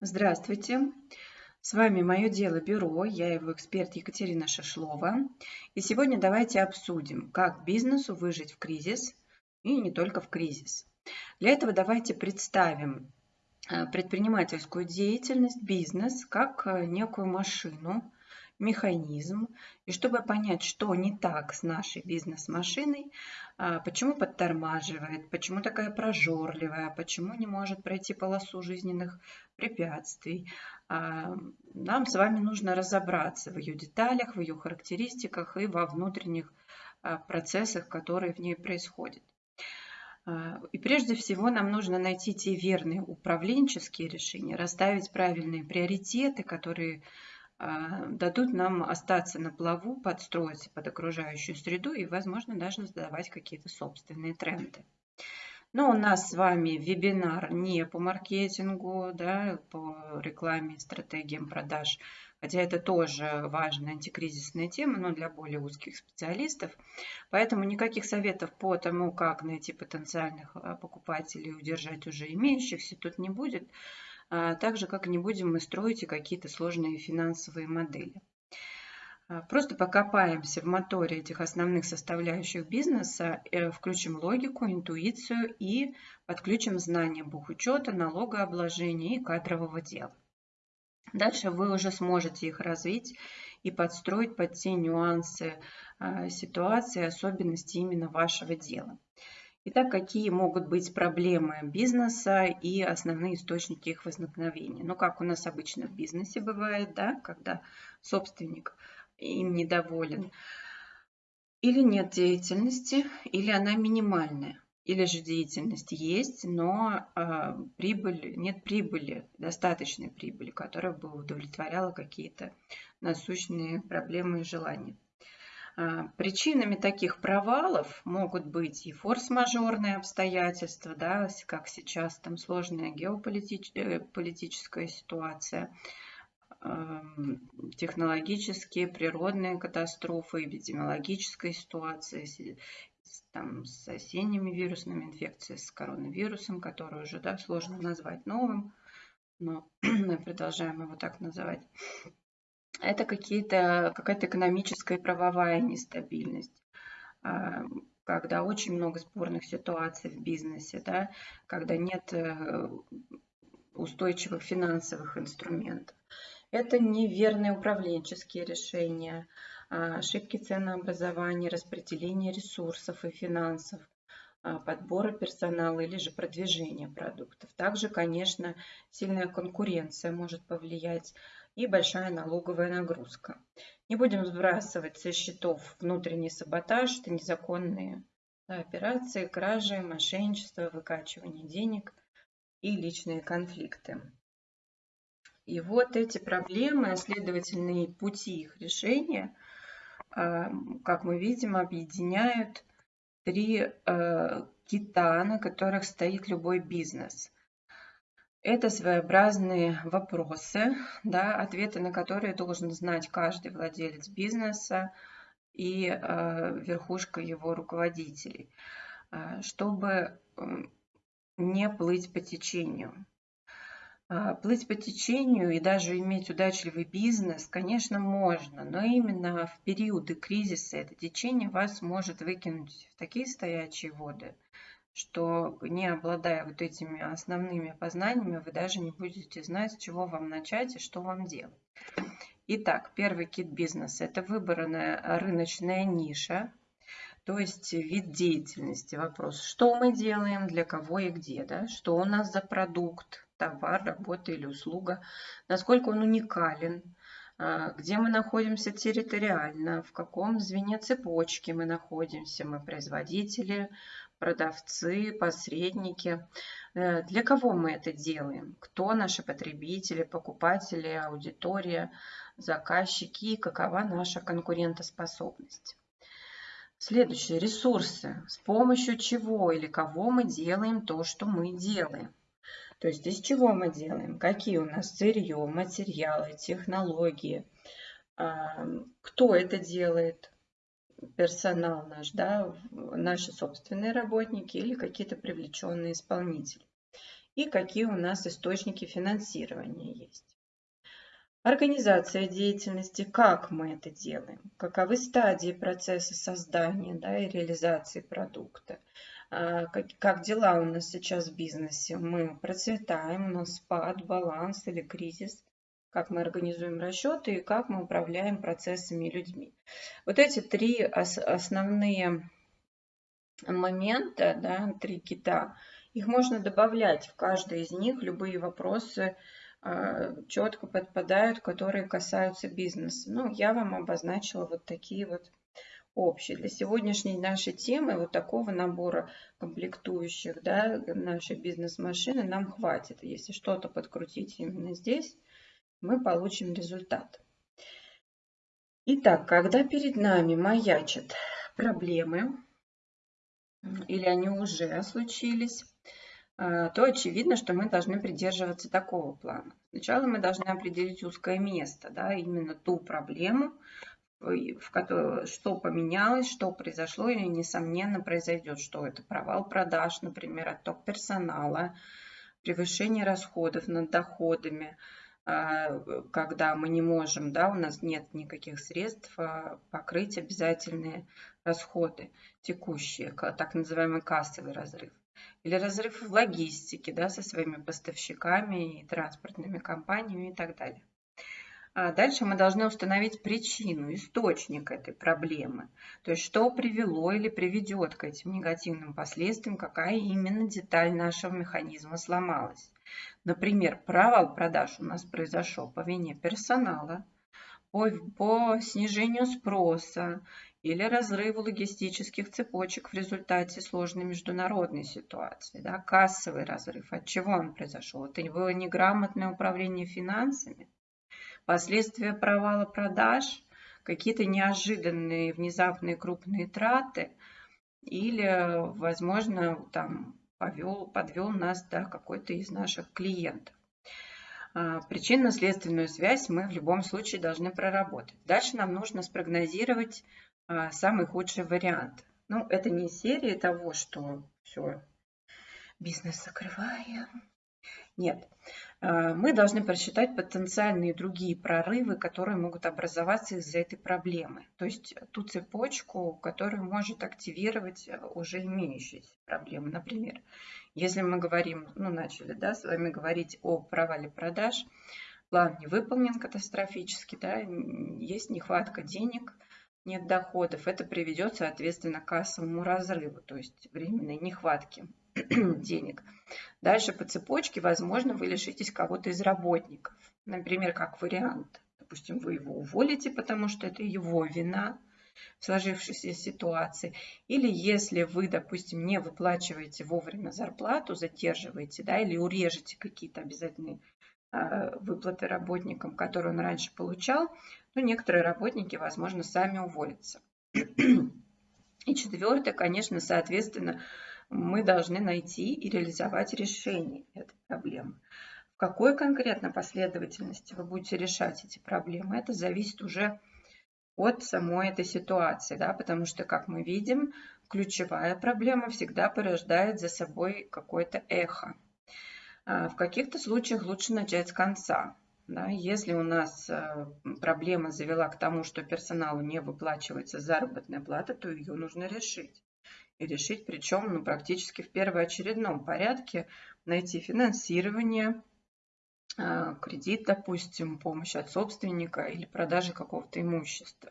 Здравствуйте! С вами «Мое дело бюро», я его эксперт Екатерина Шишлова. И сегодня давайте обсудим, как бизнесу выжить в кризис и не только в кризис. Для этого давайте представим э, предпринимательскую деятельность, бизнес, как э, некую машину, механизм. И чтобы понять, что не так с нашей бизнес-машиной, а, почему подтормаживает, почему такая прожорливая, почему не может пройти полосу жизненных препятствий, а, нам с вами нужно разобраться в ее деталях, в ее характеристиках и во внутренних а, процессах, которые в ней происходят. И прежде всего нам нужно найти те верные управленческие решения, расставить правильные приоритеты, которые дадут нам остаться на плаву, подстроиться под окружающую среду и, возможно, даже задавать какие-то собственные тренды. Но у нас с вами вебинар не по маркетингу, да, по рекламе, стратегиям продаж, хотя это тоже важная антикризисная тема, но для более узких специалистов. Поэтому никаких советов по тому, как найти потенциальных а, покупателей и удержать уже имеющихся, тут не будет. А, так же, как не будем мы строить и какие-то сложные финансовые модели. А, просто покопаемся в моторе этих основных составляющих бизнеса, э, включим логику, интуицию и подключим знания бухучета, налогообложения и кадрового дела. Дальше вы уже сможете их развить и подстроить под те нюансы а, ситуации, особенности именно вашего дела. Итак, какие могут быть проблемы бизнеса и основные источники их возникновения? Ну, как у нас обычно в бизнесе бывает, да, когда собственник им недоволен. Или нет деятельности, или она минимальная. Или же деятельность есть, но э, прибыль, нет прибыли, достаточной прибыли, которая бы удовлетворяла какие-то насущные проблемы и желания. А, причинами таких провалов могут быть и форс-мажорные обстоятельства, да, как сейчас там сложная геополитическая э, ситуация, технологические, природные катастрофы, эпидемиологическая ситуация, там, с осенними вирусными инфекциями, с коронавирусом, который уже да, сложно назвать новым, но мы продолжаем его так называть это какие-то, какая-то экономическая и правовая нестабильность а, когда очень много спорных ситуаций в бизнесе, да, когда нет э, устойчивых финансовых инструментов. Это неверные управленческие решения, а, ошибки ценообразования, распределения ресурсов и финансов, а, подбора персонала или же продвижения продуктов. Также, конечно, сильная конкуренция может повлиять и большая налоговая нагрузка. Не будем сбрасывать со счетов внутренний саботаж, это незаконные операции, кражи, мошенничество, выкачивание денег и личные конфликты. И вот эти проблемы, следовательно и пути их решения, а, как мы видим, объединяют три а, кита, на которых стоит любой бизнес. Это своеобразные вопросы, да, ответы на которые должен знать каждый владелец бизнеса и э, верхушка его руководителей, э, чтобы не плыть по течению. Э, плыть по течению и даже иметь удачливый бизнес, конечно, можно, но именно в периоды кризиса это течение вас может выкинуть в такие стоячие воды – что не обладая вот этими основными познаниями, вы даже не будете знать, с чего вам начать и что вам делать. Итак, первый кит бизнеса – это выбранная рыночная ниша, то есть вид деятельности. Вопрос, что мы делаем, для кого и где, да? что у нас за продукт, товар, работа или услуга, насколько он уникален, а, где мы находимся территориально, в каком звене цепочки мы находимся, мы производители, продавцы, посредники. Э, для кого мы это делаем? Кто наши потребители, покупатели, аудитория, заказчики и какова наша конкурентоспособность? Следующие ресурсы. С помощью чего или кого мы делаем то, что мы делаем. То есть из чего мы делаем, какие у нас сырье, материалы, технологии, кто это делает, персонал наш, да, наши собственные работники или какие-то привлеченные исполнители. и какие у нас источники финансирования есть. Организация деятельности, как мы это делаем, каковы стадии процесса создания да, и реализации продукта, а, как, как дела у нас сейчас в бизнесе, мы процветаем, у нас спад, баланс или кризис, как мы организуем расчеты и как мы управляем процессами и людьми. Вот эти три основные момента, да, три кита, их можно добавлять в каждый из них, любые вопросы э, четко подпадают, которые касаются бизнеса. Ну, я вам обозначила вот такие вот общие. Для сегодняшней нашей темы вот такого набора комплектующих да, нашей бизнес-машины нам хватит. Если что-то подкрутить именно здесь, мы получим результат. Итак, когда перед нами маячат проблемы, или они уже случились, а, то очевидно, что мы должны придерживаться такого плана. Сначала мы должны определить узкое место, да, именно ту проблему, в которой, что поменялось, что произошло, и, несомненно, произойдет, что это провал продаж, например, отток персонала, превышение расходов над доходами, когда мы не можем, да, у нас нет никаких средств а, покрыть обязательные расходы текущие, так называемый кассовый разрыв. Или разрыв в логистике да, со своими поставщиками и транспортными компаниями и так далее. А дальше мы должны установить причину, источник этой проблемы. То есть, что привело или приведет к этим негативным последствиям, какая именно деталь нашего механизма сломалась. Например, провал продаж у нас произошел по вине персонала, по, по снижению спроса или разрыву логистических цепочек в результате сложной международной ситуации. Да, кассовый разрыв. От чего он произошел? Это было неграмотное управление финансами, последствия провала продаж, какие-то неожиданные внезапные крупные траты или, возможно, там повел, подвел нас да, какой-то из наших клиентов. А, причинно-следственную связь мы в любом случае должны проработать. Дальше нам нужно спрогнозировать а, самый худший вариант. Ну, это не серия того, что все, бизнес закрываем, нет. Э, мы должны просчитать потенциальные другие прорывы, которые могут образоваться из-за этой проблемы. То есть ту цепочку, которая может активировать э, уже имеющиеся проблемы. Например, если мы говорим, ну начали да, с вами говорить о провале продаж, план не выполнен катастрофически, да, есть нехватка денег, нет доходов, это приведет, соответственно, к кассовому разрыву, то есть временной нехватке денег. Дальше по цепочке, возможно, вы лишитесь кого-то из работников. Например, как вариант. Допустим, вы его уволите, потому что это его вина в сложившейся ситуации. Или если вы, допустим, не выплачиваете вовремя зарплату, задерживаете, да, или урежете какие-то обязательные э, выплаты работникам, которые он раньше получал, то некоторые работники, возможно, сами уволятся. И четвертое, конечно, соответственно, мы должны найти и реализовать решение этой проблемы. В какой конкретно последовательности вы будете решать эти проблемы, это зависит уже от самой этой ситуации, да, потому что, как мы видим, ключевая проблема всегда порождает за собой какое-то эхо. А, в каких-то случаях лучше начать с конца. Да, если у нас э, проблема завела к тому, что персоналу не выплачивается заработная плата, то ее нужно решить и решить, причем ну, практически в первоочередном порядке, найти финансирование, а, кредит, допустим, помощь от собственника или продажи какого-то имущества.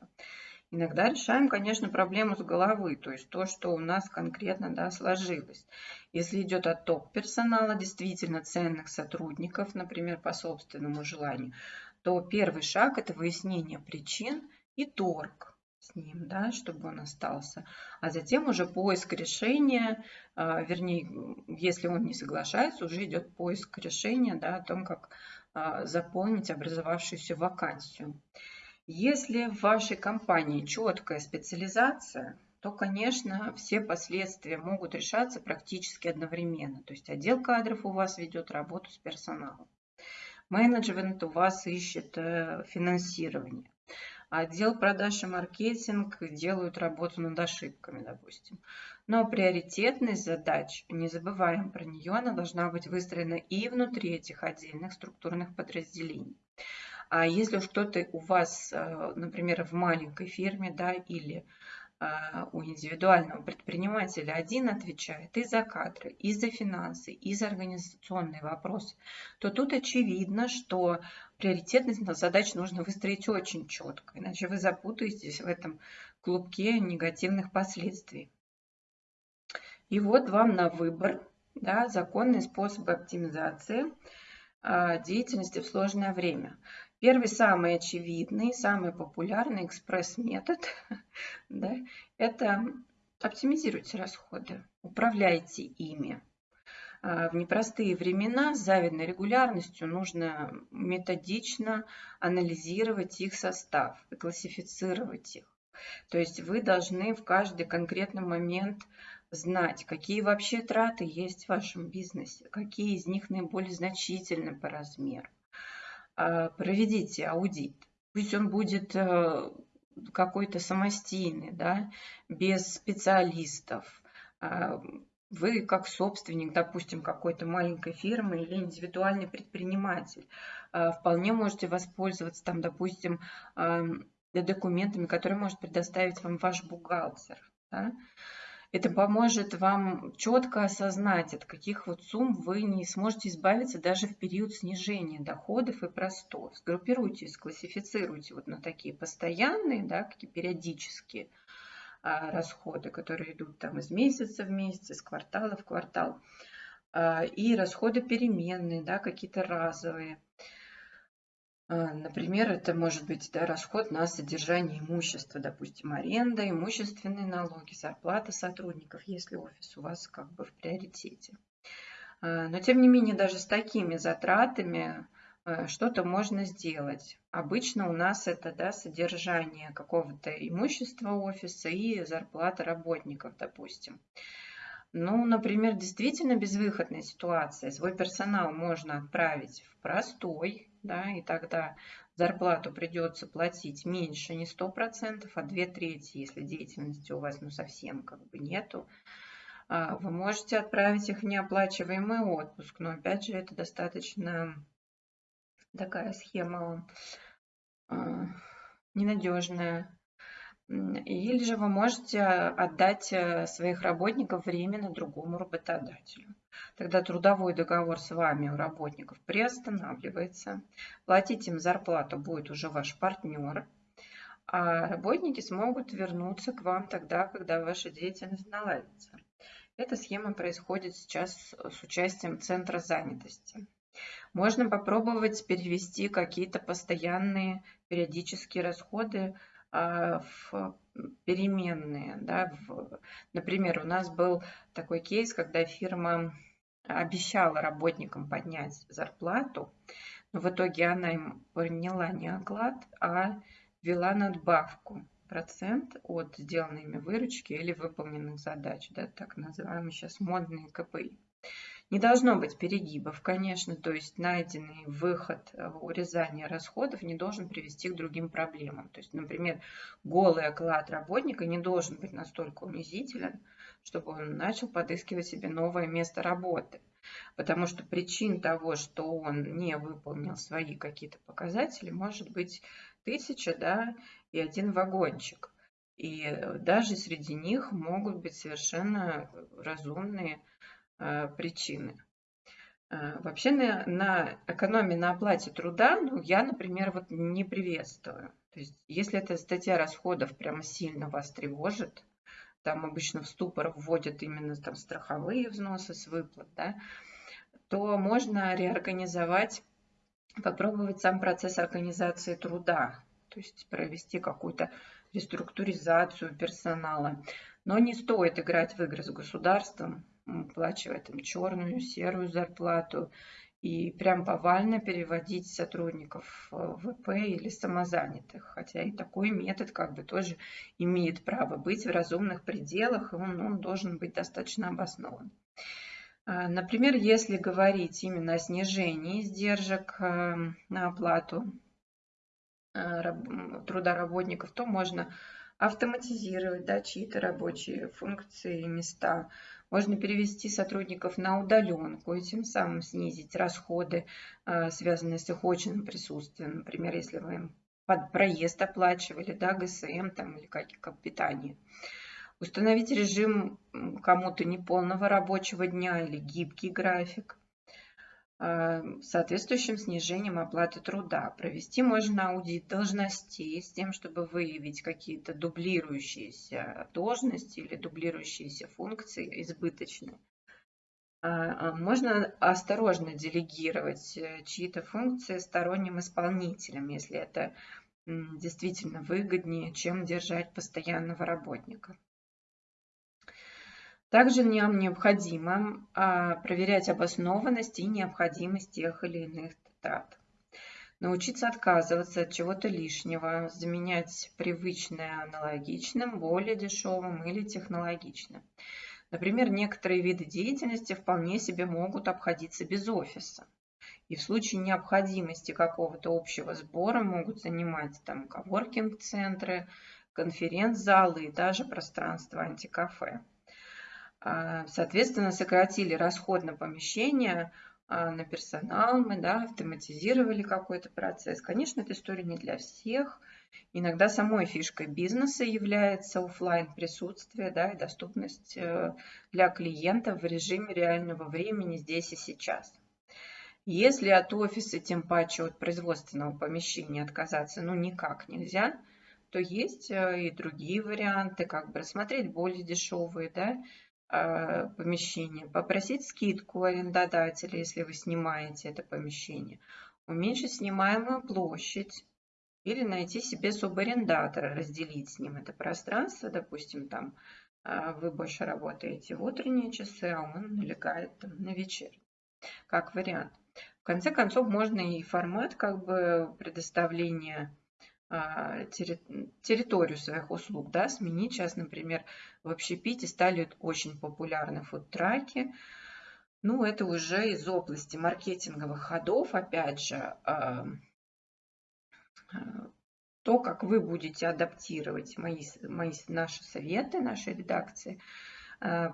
Иногда решаем, конечно, проблему с головы, то есть то, что у нас конкретно да, сложилось. Если идет отток персонала, действительно ценных сотрудников, например, по собственному желанию, то первый шаг – это выяснение причин и торг с ним, да, чтобы он остался. А затем уже поиск решения, а, вернее, если он не соглашается, уже идет поиск решения да, о том, как а, заполнить образовавшуюся вакансию. Если в вашей компании четкая специализация, то, конечно, все последствия могут решаться практически одновременно. То есть отдел кадров у вас ведет работу с персоналом. Менеджмент у вас ищет э, финансирование. А отдел продаж и маркетинг делают работу над ошибками, допустим. Но приоритетность задач, не забываем про нее, она должна быть выстроена и внутри этих отдельных структурных подразделений. А если уж кто-то у вас, э, например, в маленькой фирме, да, или а, у индивидуального предпринимателя один отвечает и за кадры, и за финансы, и за организационные вопросы, то тут очевидно, что приоритетность задач нужно выстроить очень четко, иначе вы запутаетесь в этом клубке негативных последствий. И вот вам на выбор да, законные способы оптимизации а, деятельности в сложное время. Первый, самый очевидный, самый популярный экспресс-метод да, – это оптимизируйте расходы, управляйте ими. А, в непростые времена с завидной регулярностью нужно методично анализировать их состав и классифицировать их. То есть вы должны в каждый конкретный момент знать, какие вообще траты есть в вашем бизнесе, какие из них наиболее значительны по размеру. А, проведите аудит. Пусть он будет э, какой-то самостийный, да, без специалистов. Вы как собственник, допустим, какой-то маленькой фирмы или индивидуальный предприниматель, а, вполне можете воспользоваться там, допустим, документами, которые может предоставить вам ваш бухгалтер. Да? Это поможет вам четко осознать, от каких вот сумм вы не сможете избавиться даже в период снижения доходов и простов. Сгруппируйте, склассифицируйте вот на такие постоянные, да, какие периодические расходы, которые идут там из месяца в месяц, из квартала в квартал, а, и расходы переменные, да, какие-то разовые. А, например, это может быть да, расход на содержание имущества, допустим, аренда, имущественные налоги, зарплата сотрудников, если офис у вас как бы в приоритете. А, но тем не менее, даже с такими затратами а, что-то можно сделать. Обычно у нас это да, содержание какого-то имущества офиса и зарплата работников, допустим. Ну, например, действительно безвыходная ситуация. Свой персонал можно отправить в простой, да, и тогда зарплату придется платить меньше, не 100%, а 2 трети, если деятельности у вас ну, совсем как бы нету. А, вы можете отправить их в неоплачиваемый отпуск, но опять же это достаточно такая схема а, ненадежная. Или же вы можете отдать э, своих работников временно другому работодателю. Тогда трудовой договор с вами у работников приостанавливается. Платить им зарплату будет уже ваш партнер. А работники смогут вернуться к вам тогда, когда ваша деятельность наладится. Эта схема происходит сейчас с участием Центра занятости. Можно попробовать перевести какие-то постоянные периодические расходы а, в переменные. Да, например, у нас был такой кейс, когда фирма обещала работникам поднять зарплату, но в итоге она им приняла не оклад, а ввела надбавку процент от сделанной ими выручки или выполненных задач, да, так называемые сейчас модные КПИ. Не должно быть перегибов, конечно, то есть найденный выход урезания расходов не должен привести к другим проблемам. То есть, например, голый оклад работника не должен быть настолько унизителен, чтобы он начал подыскивать себе новое место работы. Потому что причин того, что он не выполнил свои какие-то показатели, может быть тысяча, да, и один вагончик. И э, даже среди них могут быть совершенно разумные причины. Э, вообще на, на экономии на оплате труда, ну, я, например, вот не приветствую. То есть, если эта статья расходов прямо сильно вас тревожит, там обычно в ступор вводят именно там страховые взносы с выплат, да, то можно реорганизовать, попробовать сам процесс организации труда, то есть провести какую-то реструктуризацию персонала. Но не стоит играть в игры с государством, выплачивать там черную, серую зарплату и прям повально переводить сотрудников в ВП или самозанятых. Хотя и такой метод как бы тоже имеет право быть в разумных пределах, и он, он должен быть достаточно обоснован. А, например, если говорить именно о снижении издержек эм, на оплату труда работников, то можно автоматизировать да, чьи-то рабочие функции и места. Можно перевести сотрудников на удаленку и тем самым снизить расходы, связанные с их очным присутствием. Например, если вы им под проезд оплачивали, да, ГСМ там, или как, как питание. Установить режим кому-то неполного рабочего дня или гибкий график соответствующим снижением оплаты труда. Провести можно аудит должностей с тем, чтобы выявить какие-то дублирующиеся должности или дублирующиеся функции избыточные. А, а, можно осторожно делегировать э, чьи-то функции сторонним исполнителям, если это действительно выгоднее, чем держать постоянного работника. Также нам необходимо а, проверять обоснованность и необходимость тех или иных трат. Научиться отказываться от чего-то лишнего, заменять привычное аналогичным, более дешевым или технологичным. Например, некоторые виды деятельности вполне себе могут обходиться без офиса. И в случае необходимости какого-то общего сбора могут занимать там коворкинг-центры, конференц-залы и даже пространство антикафе. А, соответственно, сократили расход на помещение, а, на персонал, мы да, автоматизировали какой-то процесс. Конечно, эта история не для всех. Иногда самой фишкой бизнеса является офлайн присутствие да, и доступность э, для клиентов в режиме реального времени здесь и сейчас. Если от офиса, тем паче от производственного помещения отказаться ну никак нельзя, то есть э, и другие варианты, как бы рассмотреть более дешевые, да, помещение, попросить скидку арендодателя, если вы снимаете это помещение, уменьшить снимаемую площадь или найти себе субарендатора, разделить с ним это пространство, допустим, там а, вы больше работаете в утренние часы, а он налегает там, на вечер, как вариант. В конце концов, можно и формат как бы предоставления территорию своих услуг, да, сменить. Сейчас, например, в общепите стали очень популярны фудтраки. Ну, это уже из области маркетинговых ходов, опять же, а, а, то, как вы будете адаптировать мои, мои, наши советы, наши редакции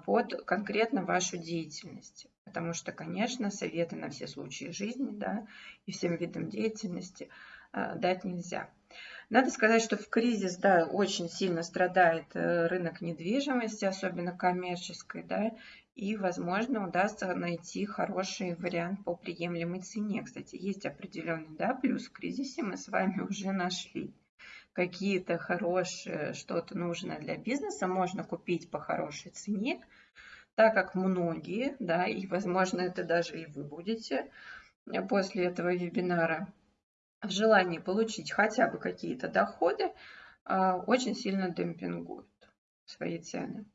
под конкретно вашу деятельность. Потому что, конечно, советы на все случаи жизни да, и всем видам деятельности дать нельзя. Надо сказать, что в кризис, да, очень сильно страдает э, рынок недвижимости, особенно коммерческой, да, и, возможно, удастся найти хороший вариант по приемлемой цене. Кстати, есть определенный, да, плюс в кризисе мы с вами уже нашли какие-то хорошие, что-то нужное для бизнеса можно купить по хорошей цене, так как многие, да, и, возможно, это даже и вы будете после этого вебинара в желании получить хотя бы какие-то доходы, а, очень сильно демпингуют свои цены.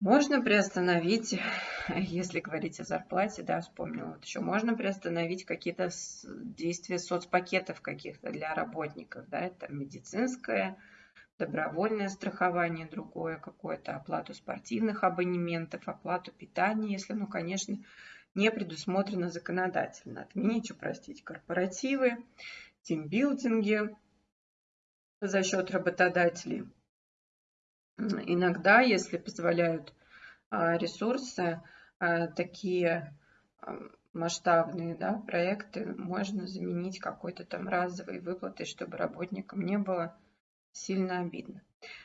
Можно приостановить, если говорить о зарплате, да, вспомнила вот еще, можно приостановить какие-то действия соцпакетов каких-то для работников, да, это медицинское, добровольное страхование, другое какое-то, оплату спортивных абонементов, оплату питания, если, ну, конечно, не предусмотрено законодательно. Отменить, упростить корпоративы, тимбилдинги за счет работодателей. Иногда, если позволяют а, ресурсы, а, такие а, масштабные да, проекты можно заменить какой-то там разовой выплатой, чтобы работникам не было сильно обидно.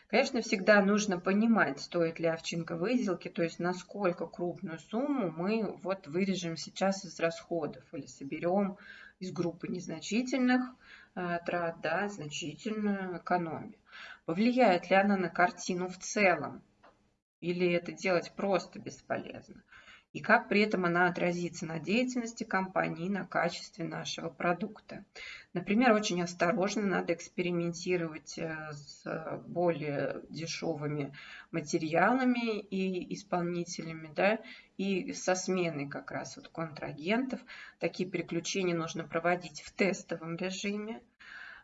Конечно, всегда нужно понимать, стоит ли овчинка выделки, то есть насколько крупную сумму мы вот вырежем сейчас из расходов или соберем из группы незначительных э, трат, да, значительную экономию. Повлияет ли она на картину в целом? Или это делать просто бесполезно? И как при этом она отразится на деятельности компании и на качестве нашего продукта. Например, очень осторожно надо экспериментировать э, с более дешевыми материалами и исполнителями, да, и со сменой как раз вот контрагентов. Такие переключения нужно проводить в тестовом режиме,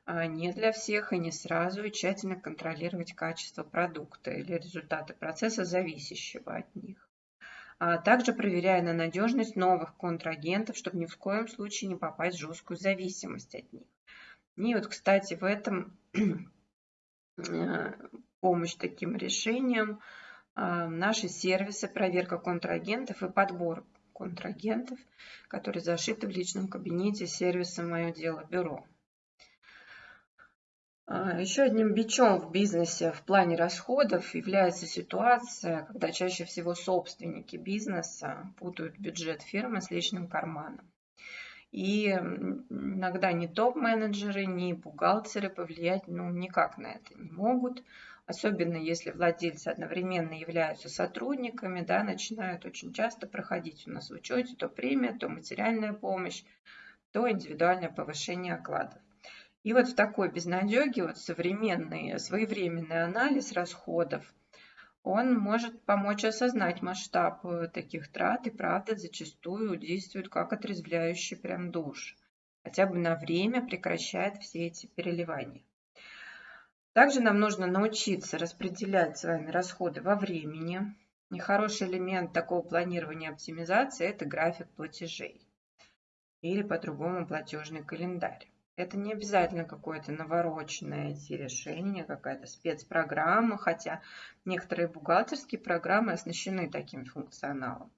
а не для всех и не сразу, и тщательно контролировать качество продукта или результаты процесса, зависящего от них а также проверяя на надежность новых контрагентов, чтобы ни в коем случае не попасть в жесткую зависимость от них. И вот, кстати, в этом э, помощь таким решениям э, наши сервисы проверка контрагентов и подбор контрагентов, которые зашиты в личном кабинете сервиса «Мое дело бюро». А, Еще одним бичом в бизнесе в плане расходов является ситуация, когда чаще всего собственники бизнеса путают бюджет фирмы с личным карманом. И иногда ни топ-менеджеры, ни бухгалтеры повлиять ну, никак на это не могут. Особенно если владельцы одновременно являются сотрудниками, да, начинают очень часто проходить у нас в учете то премия, то материальная помощь, то индивидуальное повышение окладов. И вот в такой безнадеге вот современный своевременный анализ расходов, он может помочь осознать масштаб э, таких трат и правда зачастую действует как отрезвляющий прям душ. Хотя бы на время прекращает все эти переливания. Также нам нужно научиться распределять с вами расходы во времени. Нехороший элемент такого планирования оптимизации – это график платежей или по-другому платежный календарь. Это не обязательно какое-то навороченное решение, какая-то спецпрограмма, хотя некоторые бухгалтерские программы оснащены таким функционалом.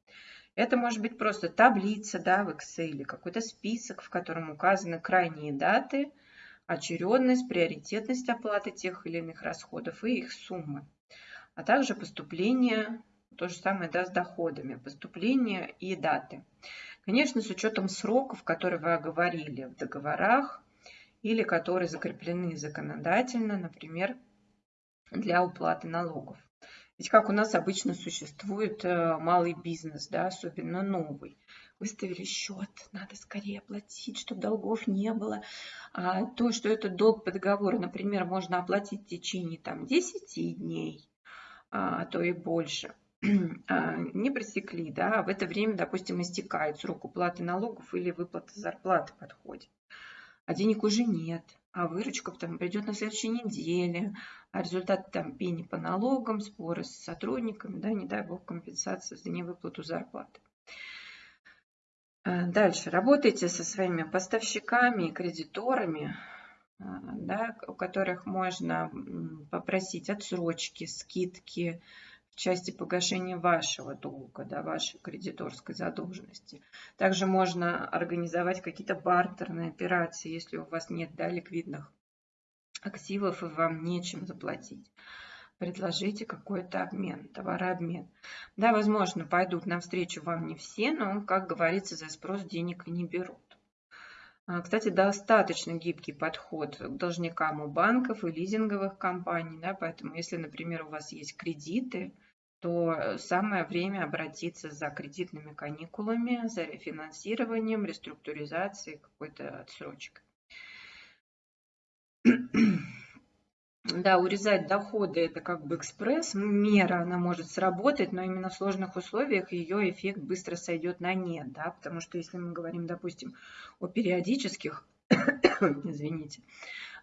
Это может быть просто таблица да, в Excel, какой-то список, в котором указаны крайние даты, очередность, приоритетность оплаты тех или иных расходов и их суммы, а также поступление, то же самое да, с доходами, поступления и даты. Конечно, с учетом сроков, которые вы оговорили в договорах, или которые закреплены законодательно, например, для уплаты налогов. Ведь как у нас обычно существует э, малый бизнес, да, особенно новый. Выставили счет, надо скорее оплатить, чтобы долгов не было. А то, что этот долг по договору, например, можно оплатить в течение там, 10 дней, а то и больше, а, не пресекли, да, в это время, допустим, истекает срок уплаты налогов или выплата зарплаты подходит а денег уже нет, а выручка там придет на следующей неделе, а результат там пени по налогам, споры с сотрудниками, да, не дай бог компенсация за невыплату зарплаты. А, дальше. Работайте со своими поставщиками и кредиторами, а, да, у которых можно попросить отсрочки, скидки, в части погашения вашего долга, да, вашей кредиторской задолженности. Также можно организовать какие-то бартерные операции, если у вас нет да, ликвидных активов и вам нечем заплатить. Предложите какой-то обмен, товарообмен. Да, возможно, пойдут навстречу вам не все, но, как говорится, за спрос денег не берут. А, кстати, достаточно гибкий подход к должникам у банков и лизинговых компаний. Да, поэтому, если, например, у вас есть кредиты, то э, самое время обратиться за кредитными каникулами, за рефинансированием, реструктуризацией, какой-то отсрочкой. Да, урезать доходы – это как бы экспресс, мера, она может сработать, но именно в сложных условиях ее эффект быстро сойдет на нет, да, потому что если мы говорим, допустим, о периодических, извините,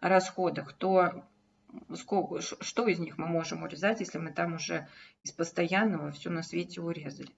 расходах, то сколько, что из них мы можем урезать, если мы там уже из постоянного все на свете урезали.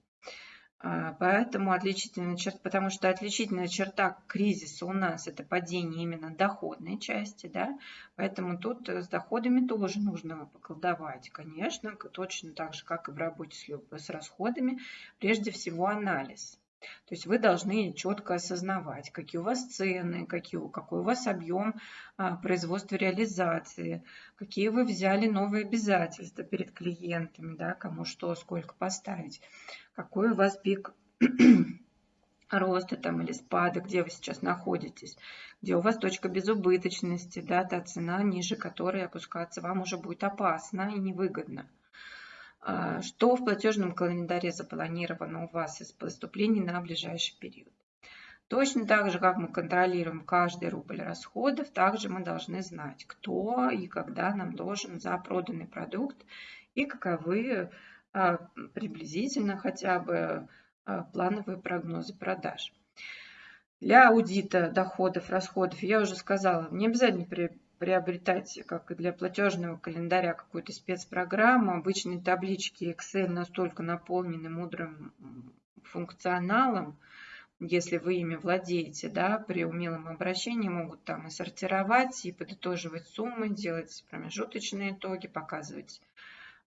А, поэтому отличительная черта, потому что отличительная черта кризиса у нас это падение именно доходной части, да, поэтому тут с доходами тоже нужно поколдовать, конечно, точно так же, как и в работе с, с расходами, прежде всего анализ. То есть вы должны четко осознавать, какие у вас цены, какие, какой у вас объем а, производства реализации, какие вы взяли новые обязательства перед клиентами, да, кому что, сколько поставить, какой у вас пик роста там или спада, где вы сейчас находитесь, где у вас точка безубыточности, да, та цена, ниже которой опускаться вам уже будет опасно и невыгодно. А, что в платежном календаре запланировано у вас из поступлений на ближайший период. Точно так же, как мы контролируем каждый рубль расходов, также мы должны знать, кто и когда нам должен за проданный продукт и каковы а, приблизительно хотя бы а, плановые прогнозы продаж. Для аудита доходов, расходов, я уже сказала, не обязательно приобретать, как и для платежного календаря, какую-то спецпрограмму. Обычные таблички Excel настолько наполнены мудрым функционалом, если вы ими владеете, да, при умелом обращении могут там и сортировать, и подытоживать суммы, делать промежуточные итоги, показывать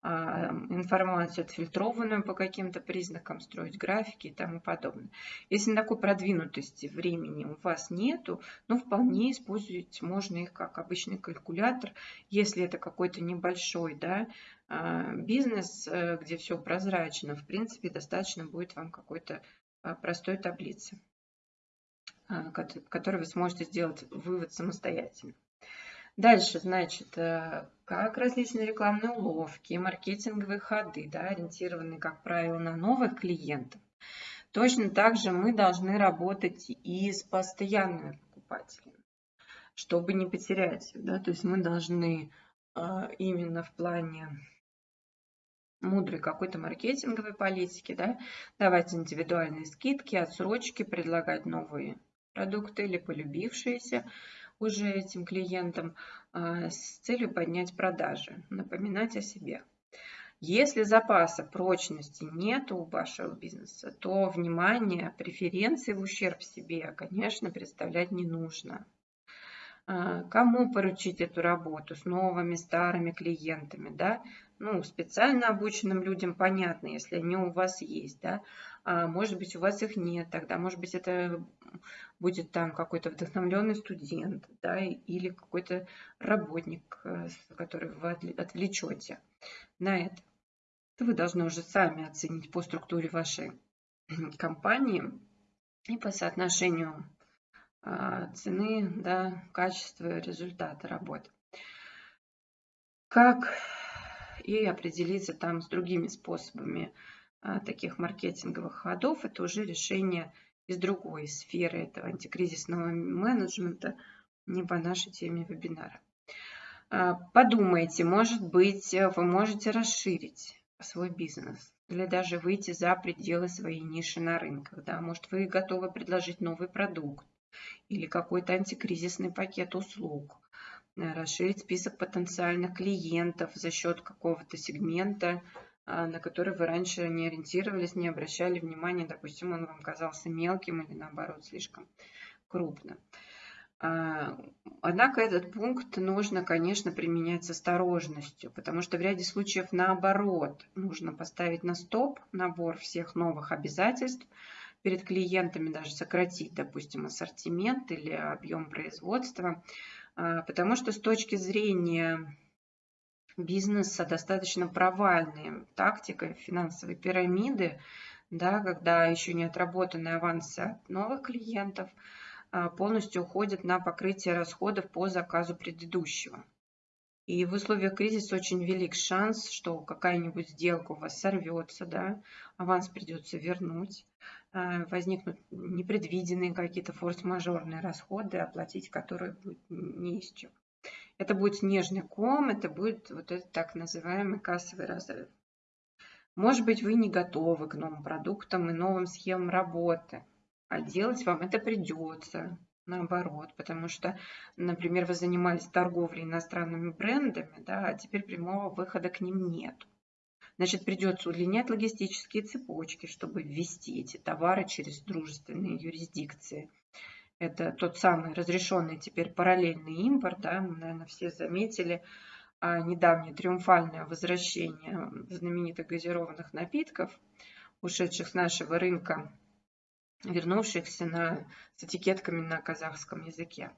информацию отфильтрованную по каким-то признакам, строить графики и тому подобное. Если такой продвинутости времени у вас нету, ну, вполне использовать можно их как обычный калькулятор, если это какой-то небольшой да, а, бизнес, э, где все прозрачно, в принципе, достаточно будет вам какой-то а, простой таблицы, а, которой вы сможете сделать вывод самостоятельно. Дальше, значит, э, как различные рекламные уловки, маркетинговые ходы, да, ориентированные, как правило, на новых клиентов. Точно так же мы должны работать и с постоянными покупателями, чтобы не потерять их. Да? То есть мы должны а, именно в плане мудрой какой-то маркетинговой политики, да, давать индивидуальные скидки, отсрочки, предлагать новые продукты или полюбившиеся уже этим клиентам а, с целью поднять продажи, напоминать о себе. Если запаса прочности нет у вашего бизнеса, то внимание, преференции в ущерб себе, конечно, представлять не нужно. А, кому поручить эту работу с новыми, старыми клиентами, да? Ну, специально обученным людям понятно, если они у вас есть, да? А может быть, у вас их нет, тогда, может быть, это будет там какой-то вдохновленный студент, да, или какой-то работник, э, который вы отвлечете на это. То вы должны уже сами оценить по структуре вашей компании и по соотношению а, цены, да, качества, результата работы. Как и определиться там с другими способами таких маркетинговых ходов, это уже решение из другой сферы этого антикризисного менеджмента, не по нашей теме вебинара. А, подумайте, может быть, вы можете расширить свой бизнес или даже выйти за пределы своей ниши на рынках. Да? Может, вы готовы предложить новый продукт или какой-то антикризисный пакет услуг, э, расширить список потенциальных клиентов за счет какого-то сегмента, а, на который вы раньше не ориентировались, не обращали внимания, допустим, он вам казался мелким или наоборот слишком крупным. А, однако этот пункт нужно, конечно, применять с осторожностью, потому что в ряде случаев наоборот нужно поставить на стоп набор всех новых обязательств, перед клиентами даже сократить, допустим, ассортимент или объем производства, а, потому что с точки зрения бизнеса достаточно провальная тактика финансовой пирамиды, да, когда еще не отработанные авансы от новых клиентов а, полностью уходят на покрытие расходов по заказу предыдущего. И в условиях кризиса очень велик шанс, что какая-нибудь сделка у вас сорвется, да, аванс придется вернуть, а, возникнут непредвиденные какие-то форс-мажорные расходы, оплатить которые будет не из чего. Это будет снежный ком, это будет вот этот так называемый кассовый разрыв. Может быть, вы не готовы к новым продуктам и новым схемам работы, а делать вам это придется наоборот, потому что, например, вы занимались торговлей иностранными брендами, да, а теперь прямого выхода к ним нет. Значит, придется удлинять логистические цепочки, чтобы ввести эти товары через дружественные юрисдикции – это тот самый разрешенный теперь параллельный импорт, да, мы, наверное, все заметили а, недавнее триумфальное возвращение знаменитых газированных напитков, ушедших с нашего рынка, вернувшихся на, с этикетками на казахском языке.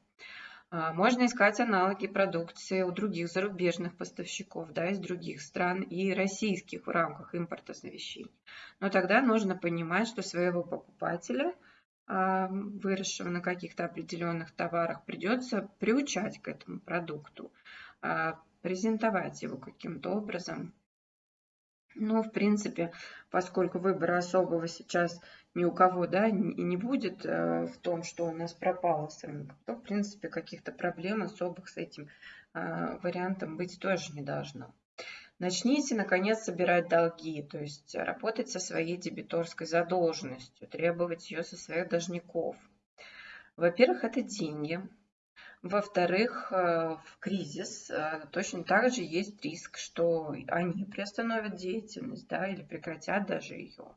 А, можно искать аналоги продукции у других зарубежных поставщиков, да, из других стран и российских в рамках импорта завещений. Но тогда нужно понимать, что своего покупателя – выросшего на каких-то определенных товарах, придется приучать к этому продукту, а, презентовать его каким-то образом. Ну, в принципе, поскольку выбора особого сейчас ни у кого да, и не будет э, в том, что у нас пропало с рынка, то, в принципе, каких-то проблем особых с этим а, вариантом быть тоже не должно. Начните, наконец, собирать долги, то есть работать со своей дебиторской задолженностью, требовать ее со своих должников. Во-первых, это деньги. Во-вторых, э, в кризис э, точно так же есть риск, что они приостановят деятельность да, или прекратят даже ее.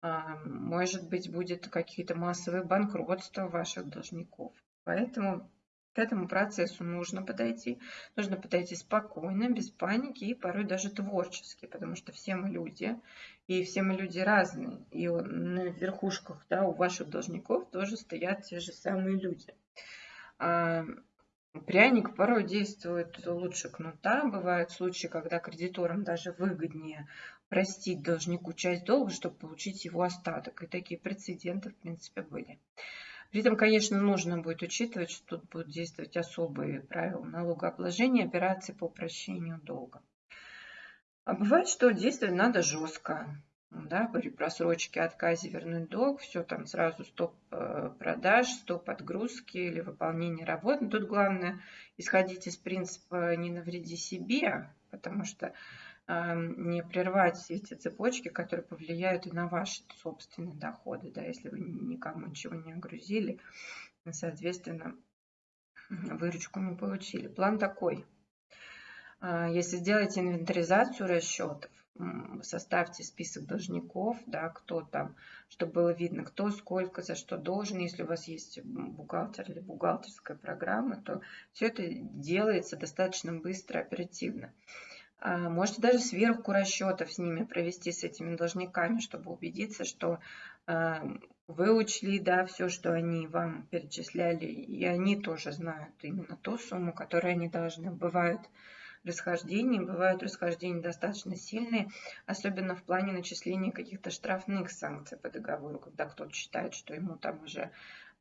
А, может быть, будет какие-то массовые банкротства ваших должников. Поэтому к этому процессу нужно подойти. Нужно подойти спокойно, без паники и порой даже творчески, потому что все мы люди, и все мы люди разные. И на верхушках да, у ваших должников тоже стоят те же самые люди. А, пряник порой действует лучше кнута. Бывают случаи, когда кредиторам даже выгоднее простить должнику часть долга, чтобы получить его остаток. И такие прецеденты, в принципе, были. При этом, конечно, нужно будет учитывать, что тут будут действовать особые правила налогообложения операций по прощению долга. А бывает, что действовать надо жестко. Да, при просрочке, отказе вернуть долг, все там сразу стоп э, продаж, стоп отгрузки или выполнение работ. Тут главное исходить из принципа «не навреди себе», потому что не прервать все эти цепочки, которые повлияют и на ваши собственные доходы, да, если вы никому ничего не огрузили, соответственно, выручку не получили. План такой. А, если сделаете инвентаризацию расчетов, составьте список должников, да, кто там, чтобы было видно, кто сколько, за что должен. Если у вас есть бухгалтер или бухгалтерская программа, то все это делается достаточно быстро, оперативно. А, можете даже сверху расчетов с ними провести, с этими должниками, чтобы убедиться, что а, вы учли да, все, что они вам перечисляли, и они тоже знают именно ту сумму, которую они должны. Бывают расхождения, бывают расхождения достаточно сильные, особенно в плане начисления каких-то штрафных санкций по договору, когда кто-то считает, что ему там уже